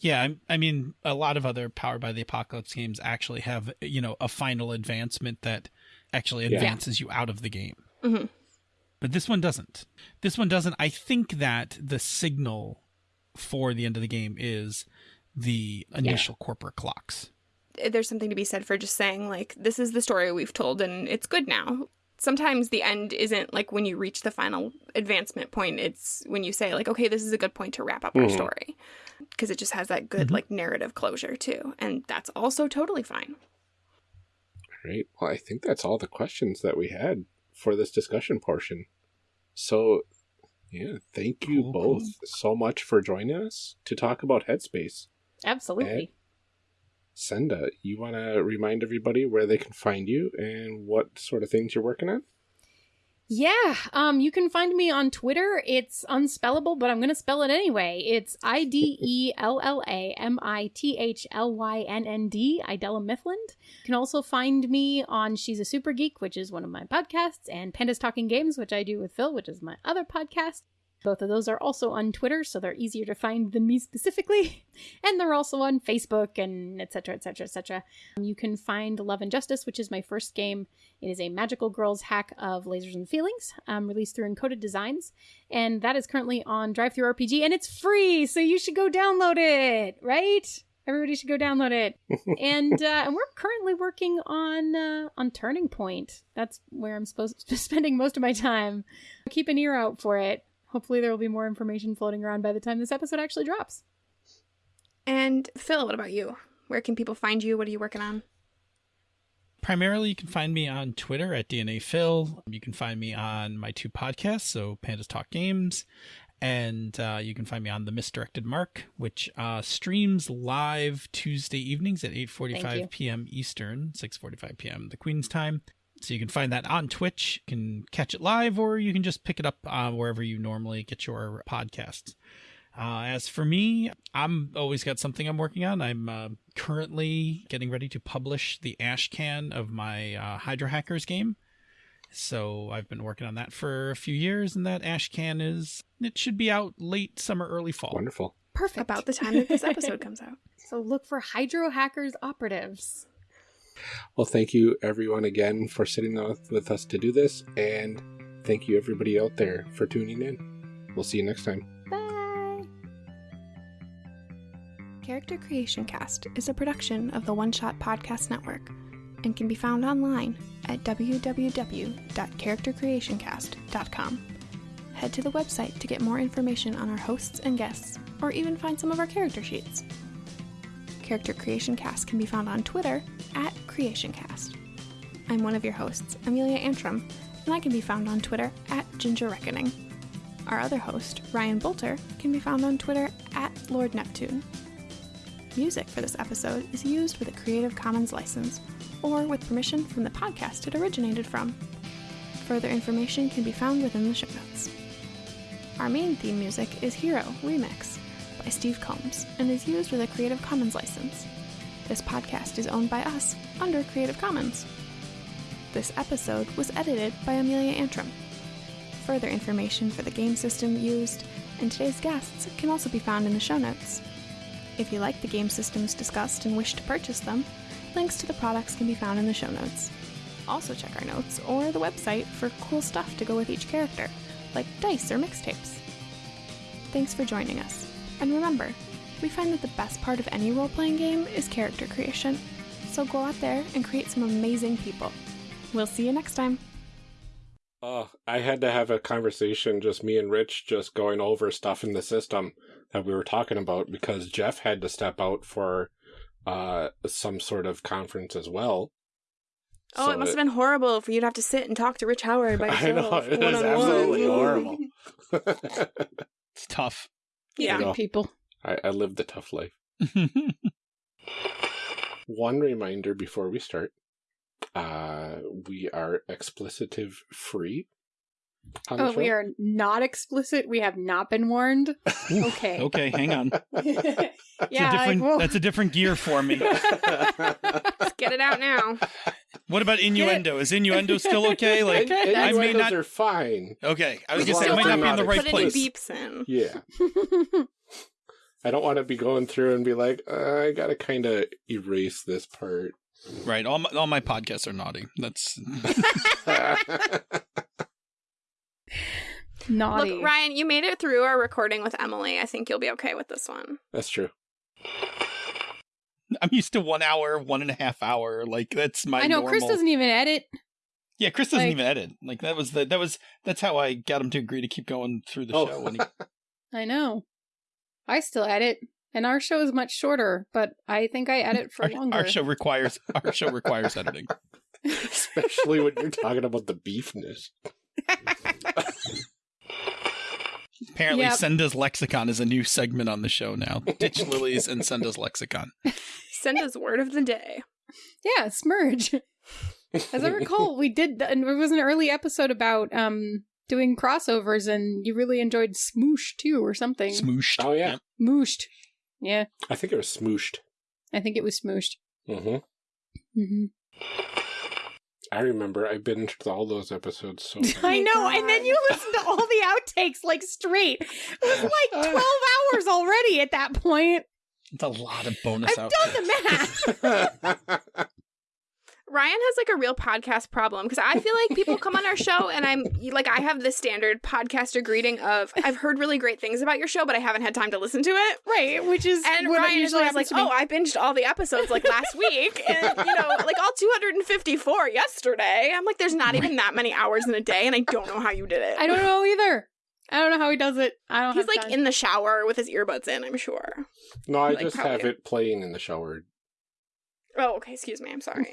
Yeah, I, I mean, a lot of other Powered by the Apocalypse games actually have, you know, a final advancement that actually Yeah. advances you out of the game. Mhm. But this one doesn't. This one doesn't. I think that the signal for the end of the game is the initial corporate clocks. There's something to be said for just saying like this is the story we've told and it's good now sometimes the end isn't like when you reach the final advancement point it's when you say like okay this is a good point to wrap up our Mhm. story because it just has that good Mhm. like narrative closure too and that's also totally fine Great. Well, I think that's all the questions that we had for this discussion portion. So, yeah, thank you Cool, both so much for joining us to talk about Headspace. Absolutely. Senda, you want to remind everybody where they can find you and what sort of things you're working on? Yeah, um, you can find me on Twitter. It's unspellable, but I'm gonna spell it anyway. It's I D E L L A M I T H L Y N N D, Idella Miffland. You can also find me on She's a Super Geek, which is one of my podcasts, and Pandas Talking Games, which I do with Phil, which is my other podcast. Both of those are also on Twitter, so they're easier to find than me specifically. (laughs) And they're also on Facebook and etc. etc. etc. You can find Love and Justice, which is my first game it is a magical girls hack of lasers and feelings, um, released through Encoded Designs, and that is currently on DriveThruRPG, and it's free, so you should go download it, right? Everybody should go download it. (laughs) and uh, and we're currently working on uh, on Turning Point. That's where I'm supposed to (laughs) be spending most of my time. Keep an ear out for it. Hopefully, there will be more information floating around by the time this episode actually drops. and phil what about you where can people find you what are you working on Primarily, you can find me on Twitter at DNA Phil. You can find me on my two podcasts, so Pandas Talk Games, and uh, you can find me on the Misdirected Mark, which uh, streams live Tuesday evenings at Thank you. 8:45 p.m. Eastern, 6:45 p.m. the Queen's time. So you can find that on Twitch. You can catch it live, or you can just pick it up uh, wherever you normally get your podcasts. Uh, as for me, I'm always got something I'm working on. I'm uh, currently getting ready to publish the ash can of my uh, Hydra Hackers game. So I've been working on that for a few years, and that ash can is it should be out late summer, early fall. Wonderful. Perfect. about the time that this episode comes out (laughs) So look for Hydro Hackers operatives. Well, thank you everyone again for sitting with us to do this, and thank you everybody out there for tuning in. We'll see you next time. Bye. Character Creation Cast is a production of the One Shot Podcast Network and can be found online at www.charactercreationcast.com. Head to the website to get more information on our hosts and guests, or even find some of our character sheets. Character Creation Cast can be found on Twitter at CreationCast. I'm one of your hosts, Amelia Antrim, and I can be found on Twitter at Ginger Reckoning. Our other host, Ryan Boelter, can be found on Twitter at Lord Neptune. Music for this episode is used with a Creative Commons license or with permission from the podcast it originated from. Further information can be found within the show notes. Our main theme music is Hero Remix by Steve Combs and is used with a Creative Commons license. This podcast is owned by us under Creative Commons. This episode was edited by Amelia Antrim. Further information for the game system used and today's guests can also be found in the show notes. If you like the game systems discussed and wish to purchase them, links to the products can be found in the show notes. Also, check our notes or the website for cool stuff to go with each character, like dice or mixtapes. Thanks for joining us. And remember, we find that the best part of any role playing game is character creation. So go out there and create some amazing people. We'll see you next time. Uh, I had to have a conversation, just me and Rich, just going over stuff in the system that we were talking about because Jeff had to step out for uh some sort of conference as well. Oh, So it must have been horrible for you to have to sit and talk to Rich Howard by (laughs) I know it was absolutely horrible. (laughs) (laughs) It's tough. Yeah. know. people. I, I lived the tough life. (laughs) One reminder before we start: uh, we are explicitive free. Oh, we are not explicit. We have not been warned. Okay. okay, hang on. yeah, (laughs) (laughs) It's a like, that's a different gear for me. Let's get it out now. What about innuendo? Is innuendo (laughs) still okay? Like, And- I may innuendos not. are fine. Okay, I was As gonna say I might not be in the right Put place. any beeps in. Yeah. I don't want to be going through and be like, uh, I gotta kind of erase this part. Right, all my, all my podcasts are naughty. That's (laughs) (laughs) naughty. Look, Ryan, you made it through our recording with Emily. I think you'll be okay with this one. That's true. (laughs) I'm used to one hour, one and a half hour. Like that's my. I know Chris doesn't even edit. Yeah, Chris doesn't like- even edit. Like that was the that was that's how I got him to agree to keep going through the Oh. show. When he, (laughs) I know. I still edit, and our show is much shorter, but I think I edit for our, longer. our show requires our show requires editing. (laughs) Especially when you're talking about the beefness. Apparently, Yep. Senda's lexicon is a new segment on the show now. Ditch lilies and Senda's lexicon. (laughs) Senda's word of the day. Yeah, Smurge. As I recall, we did, and it was an early episode about um doing crossovers, and you really enjoyed Smoosh too, or something. Smooshed. Oh, yeah. Yep. Smooshed. Yeah, I think it was smooshed. I think it was Smooshed. hmm hmm I remember I binged all those episodes so (laughs) I my know, and then you oh listened to all the outtakes like straight. It was (laughs) like twelve hours already at that point. It's a lot of bonus I've out. done the math. (laughs) Ryan has like a real podcast problem because I feel like people come on our show and I'm like I have the standard podcaster greeting of I've heard really great things about your show but I haven't had time to listen to it. right, which is And what Ryan usually always like, to me. "Oh, I binged all the episodes like last week, and you know, like all 254 yesterday." I'm like, "There's not even that many hours in a day, and I don't know how you did it." I don't know either. I don't know how he does it. I don't. He's have like time. in the shower with his earbuds in. I'm sure. no, I Like, just probably. have it playing in the shower. Oh, okay. Excuse me. I'm sorry.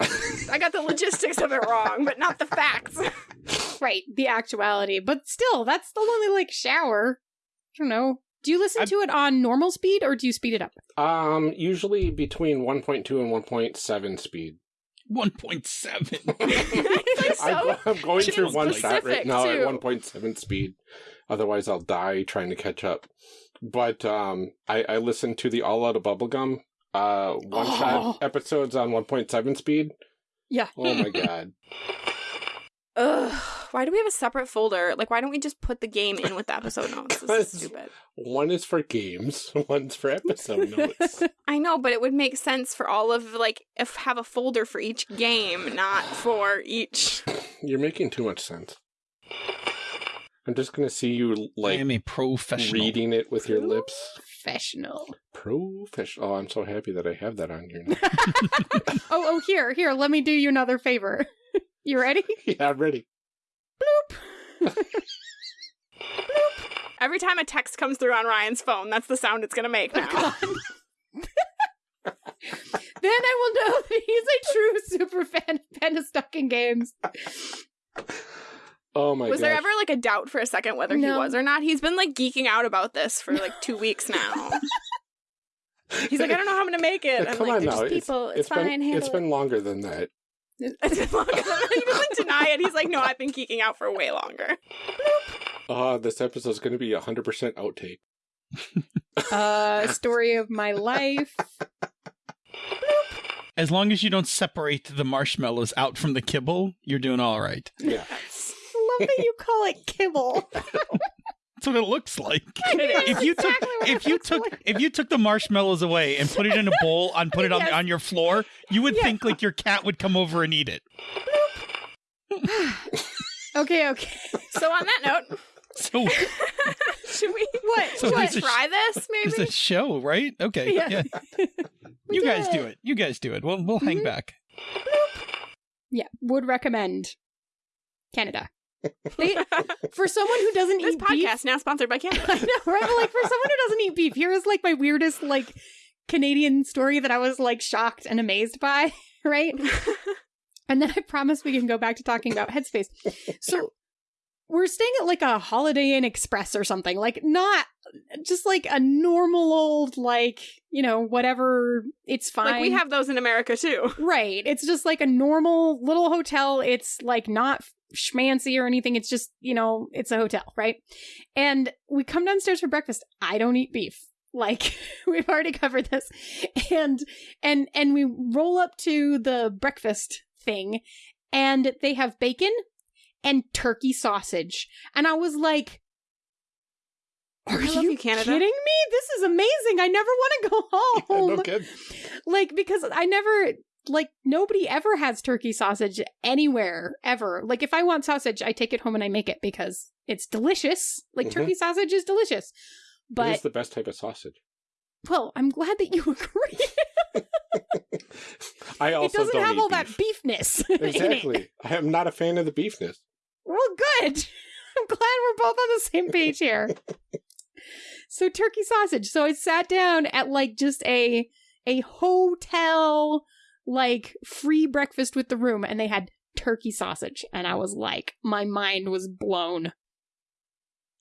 I got the logistics of it wrong, but not the facts. (laughs) right the actuality, but still, that's the only like shower. I don't know. Do you listen I- to it on normal speed or do you speed it up? Um, usually between 1.2 and 1.7 speed. One point seven. It's like I'm, so I'm going through one shot right now too. at 1.7 speed. Otherwise, I'll die trying to catch up. But um, I, I listened to the All Out of Bubblegum uh, one shot episodes on 1.7 speed. Yeah. Oh my (laughs) god. Ugh. Why do we have a separate folder? Like, why don't we just put the game in with the episode (laughs) notes? This is stupid. One is for games, (laughs) one's for episode notes. I know, but it would make sense for all of like if have a folder for each game, not for each. You're making too much sense. I'm just gonna see you I like am a professional. reading it with your lips. Professional. Professional. Oh, I'm so happy that I have that on here now. (laughs) (laughs) Oh, oh, here, here. Let me do you another favor. (laughs) You ready? yeah, I'm ready. Every time a text comes through on Ryan's phone, that's the sound it's gonna make oh, now. then I will know that he's a true super fan of Panda in Games. Oh my was gosh. there ever like a doubt for a second whether he was or not? He's been like geeking out about this for like two weeks now. (laughs) He's like, I don't know how I'm gonna make it. I'm Come like, on now. just It's- people. It's, it's fine. been handle it's been longer than that. it. (laughs) It's been longer than that. He doesn't deny it. He's like, no, I've been geeking out for way longer. Oh, this episode's going to be 100% outtake. (laughs) Uh, story of my life. As long as you don't separate the marshmallows out from the kibble, you're doing all right. Yeah. I love that you call it kibble. (laughs) That's what it looks like. It is. If you took exactly what if you took like. if you took the marshmallows away and put it in a bowl and put it on Yes. on your floor, you would Yes. think like your cat would come over and eat it. (sighs) Okay, okay. So on that note, (laughs) So (laughs) should we What? So should we there's sh- try this it's maybe? a show, right? Okay. Yeah. Yeah. You did guys do it. You guys do it. We'll we'll hang Mhm. back. Yeah, would recommend Canada. They, for someone who doesn't this eat podcast beef, now sponsored by Canada. (laughs) I know, right? But like for someone who doesn't eat beef, here is like my weirdest like Canadian story that I was like shocked and amazed by, (laughs) right? (laughs) And then I promise we can go back to talking about Headspace. So we're staying at like a Holiday Inn Express or something, like not just like a normal old like you know whatever. It's fine. like we have those in America too. Right. It's just like a normal little hotel. It's like not schmancy or anything. It's just, you know, it's a hotel, right? And we come downstairs for breakfast. I don't eat beef. Like (laughs) we've already covered this. And and and we roll up to the breakfast thing and they have bacon and turkey sausage. And I was like are you you, kidding me? This is amazing. I never want to go (laughs) home no kidding. like because I never like nobody ever has turkey sausage anywhere ever. Like if I want sausage, I take it home and I make it because it's delicious. Like Mhm. turkey sausage is delicious. But is the best type of sausage. well, I'm glad that you (laughs) agree. I also it doesn't have all that beef. beefness. (laughs) in it. Exactly. I am not a fan of the beefness. Well, good. (laughs) I'm glad we're both on the same page here. so turkey sausage. So I sat down at like just a a hotel like free breakfast with the room and they had turkey sausage and I was like my mind was blown.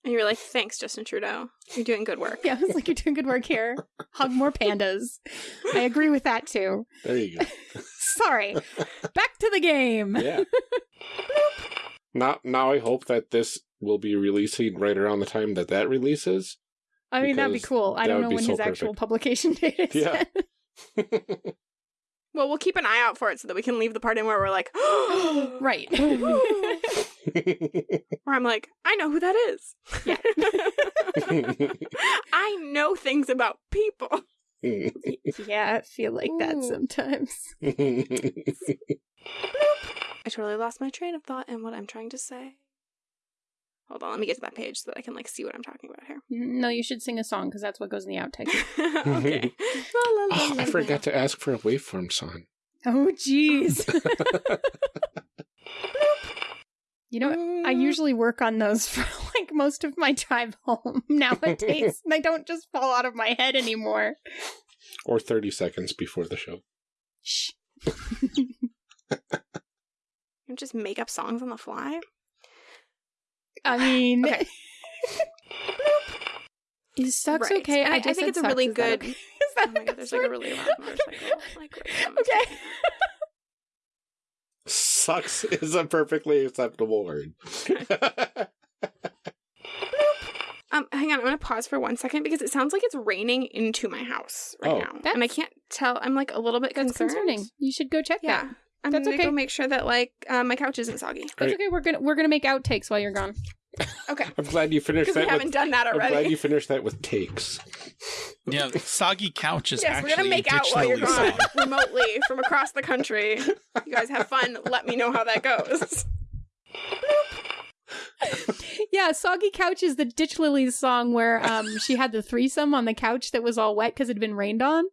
And you were like, thanks, Justin Trudeau. You're doing good work. Yeah, I was like you're doing good work here. Hug more pandas. I agree with that too. There you go. (laughs) Sorry. Back to the game. Yeah. now, now I hope that this will be releasing right around the time that that releases. I mean that'd be cool. I don't know when so his actual publication (laughs) date is. Yeah. (laughs) Well, we'll keep an eye out for it so that we can leave the part in where we're like, (gasps) right. (gasps) where I'm like, I know who that is. Yeah. (laughs) I know things about people. (laughs) Yeah, I feel like that Ooh. sometimes. (laughs) I totally lost my train of thought and what I'm trying to say. Hold on, let me get to that page so that I can like see what I'm talking about here. Mm, no, you should sing a song because that's what goes in the outtake. (laughs) okay. (laughs) La, la, la, oh, la, I la. forgot to ask for a waveform song. oh, jeez. (laughs) you know, I mm. usually work on those for like most of my drive home nowadays. And they don't just fall out of my head anymore. Or 30 seconds before the show. Shh. You just make up songs on the fly. I mean, (laughs) Okay. (laughs) is sucks Right. okay? And I, I just think it's a really Is that good. okay? (laughs) Is that Oh my god, there's like a really loud motorcycle. Like, right on the okay. Sucks is a perfectly acceptable word. Um, hang on, I'm gonna pause for one second because it sounds like it's raining into my house right Oh. now, and I can't tell. I'm like a little bit That's concerned. concerning. You should go check Yeah, that. I'm That's gonna okay. go make sure that like uh, my couch isn't soggy. That's Right. okay. We're gonna we're gonna make outtakes while you're gone. Okay, I'm glad you finished because we that. haven't With, done that I'm glad already. you finished that with takes. Yeah, soggy couch is yes, actually we're gonna make out while you're dictionary gone song. remotely from across the country. You guys have fun. Let me know how that goes. Yeah, Soggy Couch is the Ditch Lilies song where um she had the threesome on the couch that was all wet because it had been rained on.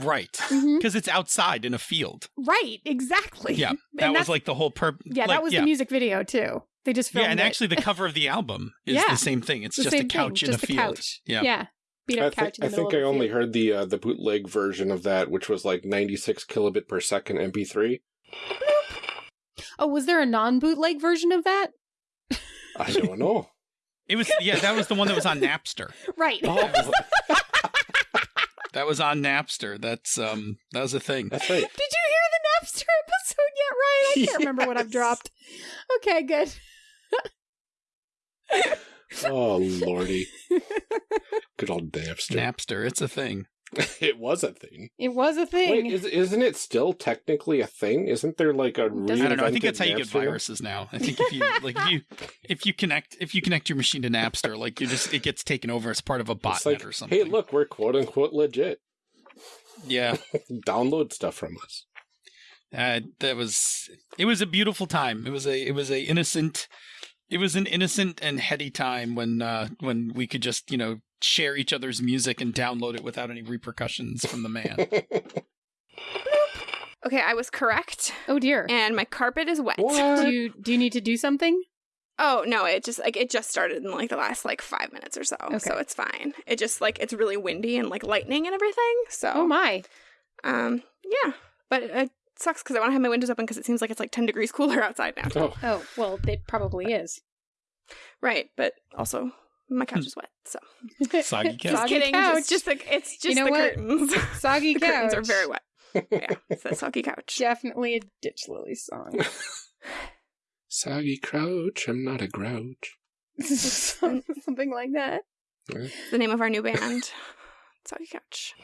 Right. Because it's outside in a field. Right, exactly. Yeah. (laughs) That was like the whole purpose. yeah, like, that was yeah. the music video too. They just filmed Yeah, and it. actually the cover of the album (laughs) is Yeah. the same thing. It's The just a couch thing, in just a field. couch. Yeah. yeah, beat I up couch. think, in I, the think I middle of the only field. heard the uh, the bootleg version of that, which was like 96 kilobit per second MP3. Oh, was there a non-bootleg version of that? I don't know. It was yeah, that was the one that was on (laughs) Napster. Right. Oh, That was on Napster. That's um that was a thing. that's right. (laughs) Did you hear the Napster (laughs) episode yet, Ryan? I can't remember what I've (laughs) dropped. Okay, good. Oh lordy, good old Napster. Napster, it's a thing. (laughs) it was a thing. It was a thing. Wait, is, isn't it still technically a thing? Isn't there like a Doesn't- I don't know. I think that's how you get Napster? viruses now. I think if you like if you if you connect if you connect your machine to Napster, like you just it gets taken over as part of a botnet like, or something. hey, look, we're quote unquote legit. Yeah. (laughs) Download stuff from us. Uh, that was it was a beautiful time. It was a it was a innocent it was an innocent and heady time when uh when we could just, you know, share each other's music and download it without any repercussions from the man. (laughs) Okay, I was correct, Oh dear. and my carpet is wet. What? Do you do you need to do something? Oh no, it just like it just started in like the last like five minutes or so, Okay. so it's fine. It just like it's really windy and like lightning and everything. So Oh my. um, yeah, but it sucks because I want to have my windows open because it seems like it's like ten degrees cooler outside now. oh, Oh well, it probably is. Right, but also my couch is wet, so (laughs) Soggy just couch. Soggy kidding. couch. It's just like it's just know the what? curtains. (laughs) Soggy the couch. curtains are very wet. Yeah, it's that soggy couch. Definitely a ditch lily song. (laughs) Soggy crouch, I'm not a grouch. Something like that. It's the name of our new band. Soggy Couch.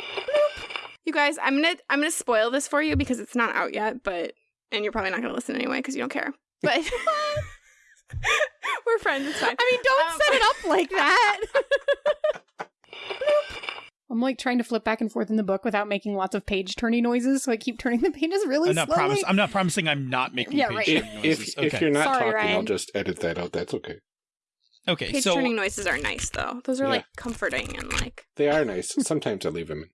You guys, I'm gonna I'm gonna spoil this for you because it's not out yet, but and you're probably not gonna listen anyway because you don't care. But (laughs) (laughs) we're friends. It's fine. I mean, don't Um, set it up like (laughs) that. I'm like trying to flip back and forth in the book without making lots of page turning noises, so I keep turning the pages really I'm not slowly. promise I'm not promising I'm not making Yeah, page right. If, turning if, noises. if okay. you're not Sorry, talking, I'll just edit that out. That's okay. okay, Page so turning noises are nice though. Those are Yeah. like comforting and like They are nice. Sometimes I leave them in.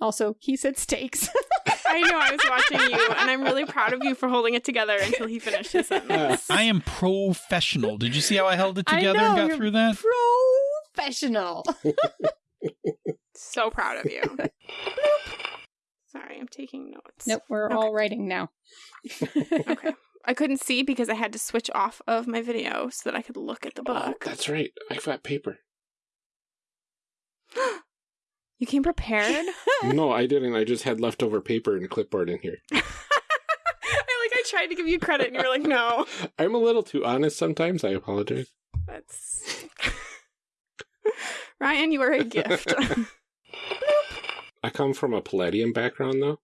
Also, he said steaks. (laughs) I know I was watching you and I'm really proud of you for holding it together until he finished his sentence. I am professional. Did you see how I held it I together and got you're through that? Professional. (laughs) so proud of you. Sorry, I'm taking notes. nope, we're Okay. all writing now. Okay. I couldn't see because I had to switch off of my video so that I could look at the Oh, book. that's right. I've got paper. (gasps) (laughs) You came prepared? (laughs) no, I didn't. I just had leftover paper and clipboard in here. (laughs) I like I tried to give you credit and you were like, no. (laughs) I'm a little too honest sometimes. I apologize. That's Ryan, you are a gift. I come from a Palladium background, though.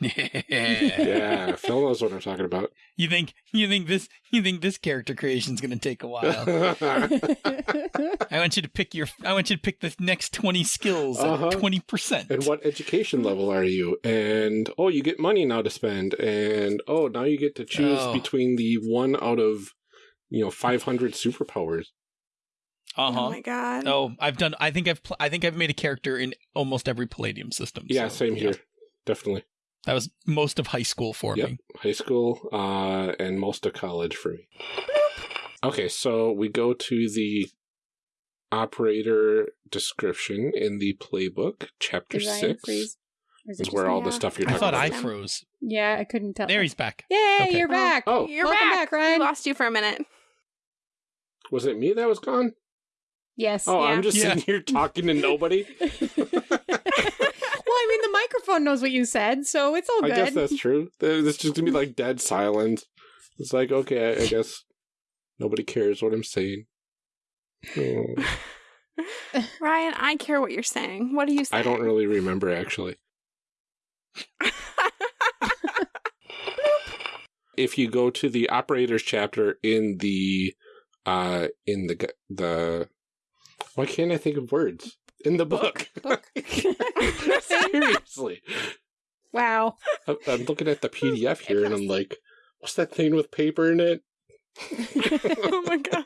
Yeah. Yeah, Phil knows what I'm talking about. You think you think this you think this character creation's gonna take a while. (laughs) I want you to pick your I want you to pick the next twenty skills Uh-huh. twenty percent. and what education level are you? And oh, you get money now to spend. And oh, now you get to choose Oh. between the one out of you know 500 superpowers. Uh huh. Oh my god. Oh, I've done. I think I've. Pl- I think I've made a character in almost every Palladium system. Yeah, so, same yeah. here. Definitely. That was most of high school for Yep. me. High school uh, and most of college for me. Okay, so we go to the operator description in the playbook, chapter Did six. freeze? Is it Is just where all the stuff you're I talking thought I froze. Yeah, I couldn't tell. There he's back. Yay, Okay. you're back. Oh, You're Welcome back. back, Ryan. We lost you for a minute. was it me that was gone? Yes. Oh, Yeah. I'm just Yeah. sitting here talking to nobody. (laughs) (laughs) well, I mean, the microphone knows what you said, so it's all I good. guess that's true. It's just gonna be like dead silence. It's like, okay, I, I guess nobody cares what I'm saying. (laughs) Oh, Ryan, I care what you're saying. What are you saying? I don't really remember actually. (laughs) If you go to the operators chapter in the uh in the the why can't I think of words in the book? Book. (laughs) (laughs) Seriously, wow. I'm, I'm looking at the (laughs) PDF here and I'm like, what's that thing with paper in it? oh my god.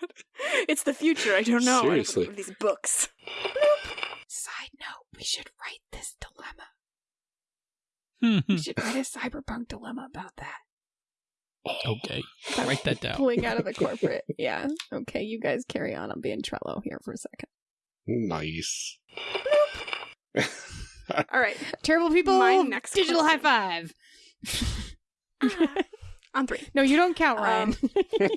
It's the future. I don't know. Seriously. These books. Side note: We should write this dilemma. Hmm. We should write a cyberpunk dilemma about that. okay, write that down. Pulling out of the corporate. yeah. Okay, you guys carry on. I'm being Trello here for a second. Nice. (laughs) All right. Terrible people. My next digital high question. five. On three. (laughs) no, you don't count, Ryan. Um,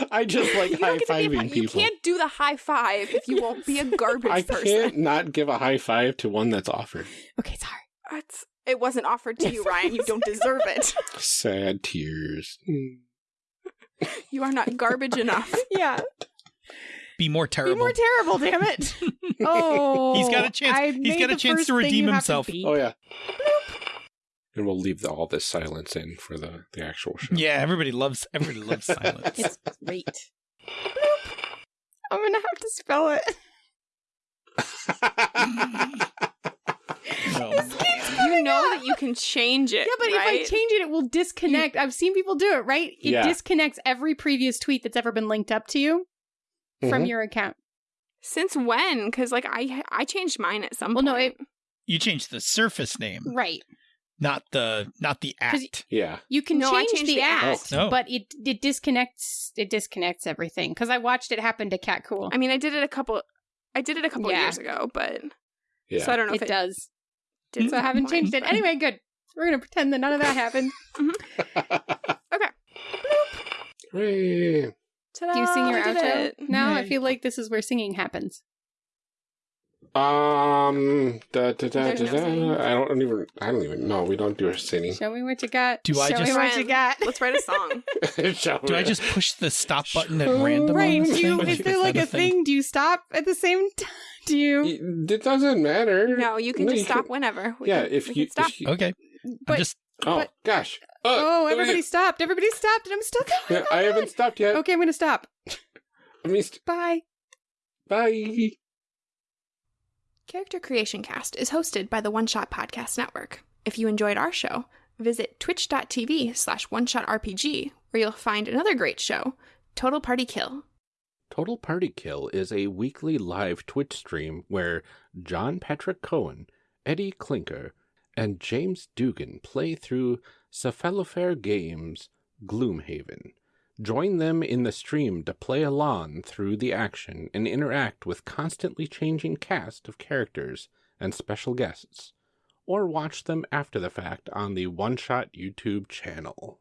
(laughs) I just like You high don't get to be a fiving pi- You can't do the high five if you won't be a garbage I person. can't not give a high five to one that's offered. okay, sorry. It's, it wasn't offered to you, Ryan. You don't deserve it. Sad tears. You are not garbage enough. Yeah. Be more terrible. Be more terrible, damn it. (laughs) Oh, He's got a chance- I he's made got a chance to redeem himself. be. Oh yeah. And we'll leave the, all this silence in for the, the actual show. yeah, everybody loves everybody loves (laughs) silence. It's great. I'm gonna have to spell it. (laughs) No. You you know that you can change it. Yeah, but right? if I change it, it will disconnect. I've seen people do it, right? It Yeah. disconnects every previous tweet that's ever been linked up to you from Mhm. your account. Since when? Because like I I changed mine at some Well, no, point. You changed the surface name, Right. not the not the act. Yeah. You can No, I change the the act, act. Oh. but it it disconnects it disconnects everything. Because I watched it happen to Cat Cool. I mean, I did it a couple. I did it a couple Yeah. years ago, but Yeah. so I don't know it, if it does. did. So I haven't changed it. Anyway, good. We're gonna pretend that none of that happened. (laughs) (laughs) Okay. Hooray. Do you sing your Ta-da, I did outro it. now? I feel like this is where singing happens. Um, da, da, da, There's da, no da. singing. I don't even. I don't even know. We don't do our singing. Show me what you got. Do I Show just- me what you got? Let's write a (laughs) song. Shall Do I just push the stop button at random? Right? this Do you, is there like a thing? Do you stop at the same (laughs) time? Do you? It doesn't matter. No, you can No, just you stop can- whenever. We yeah, can, if we you, can stop. if you- Okay, But- I'm just Oh but- gosh. Oh, Uh, everybody stopped. Everybody stopped, and I'm still going. Yeah, I haven't stopped yet. Okay, I'm gonna stop. (laughs) Let me st- Bye. bye. Character Creation Cast is hosted by the One Shot Podcast Network. If you enjoyed our show, visit twitch.tv slash one shot RPG, where you'll find another great show, Total Party Kill. Total Party Kill is a weekly live Twitch stream where John Patrick Cohen, Eddie Clinker, and James Dugan play through Cephalofair Games Gloomhaven. Join them in the stream to play along through the action and interact with constantly changing cast of characters and special guests, or watch them after the fact on the One Shot YouTube channel.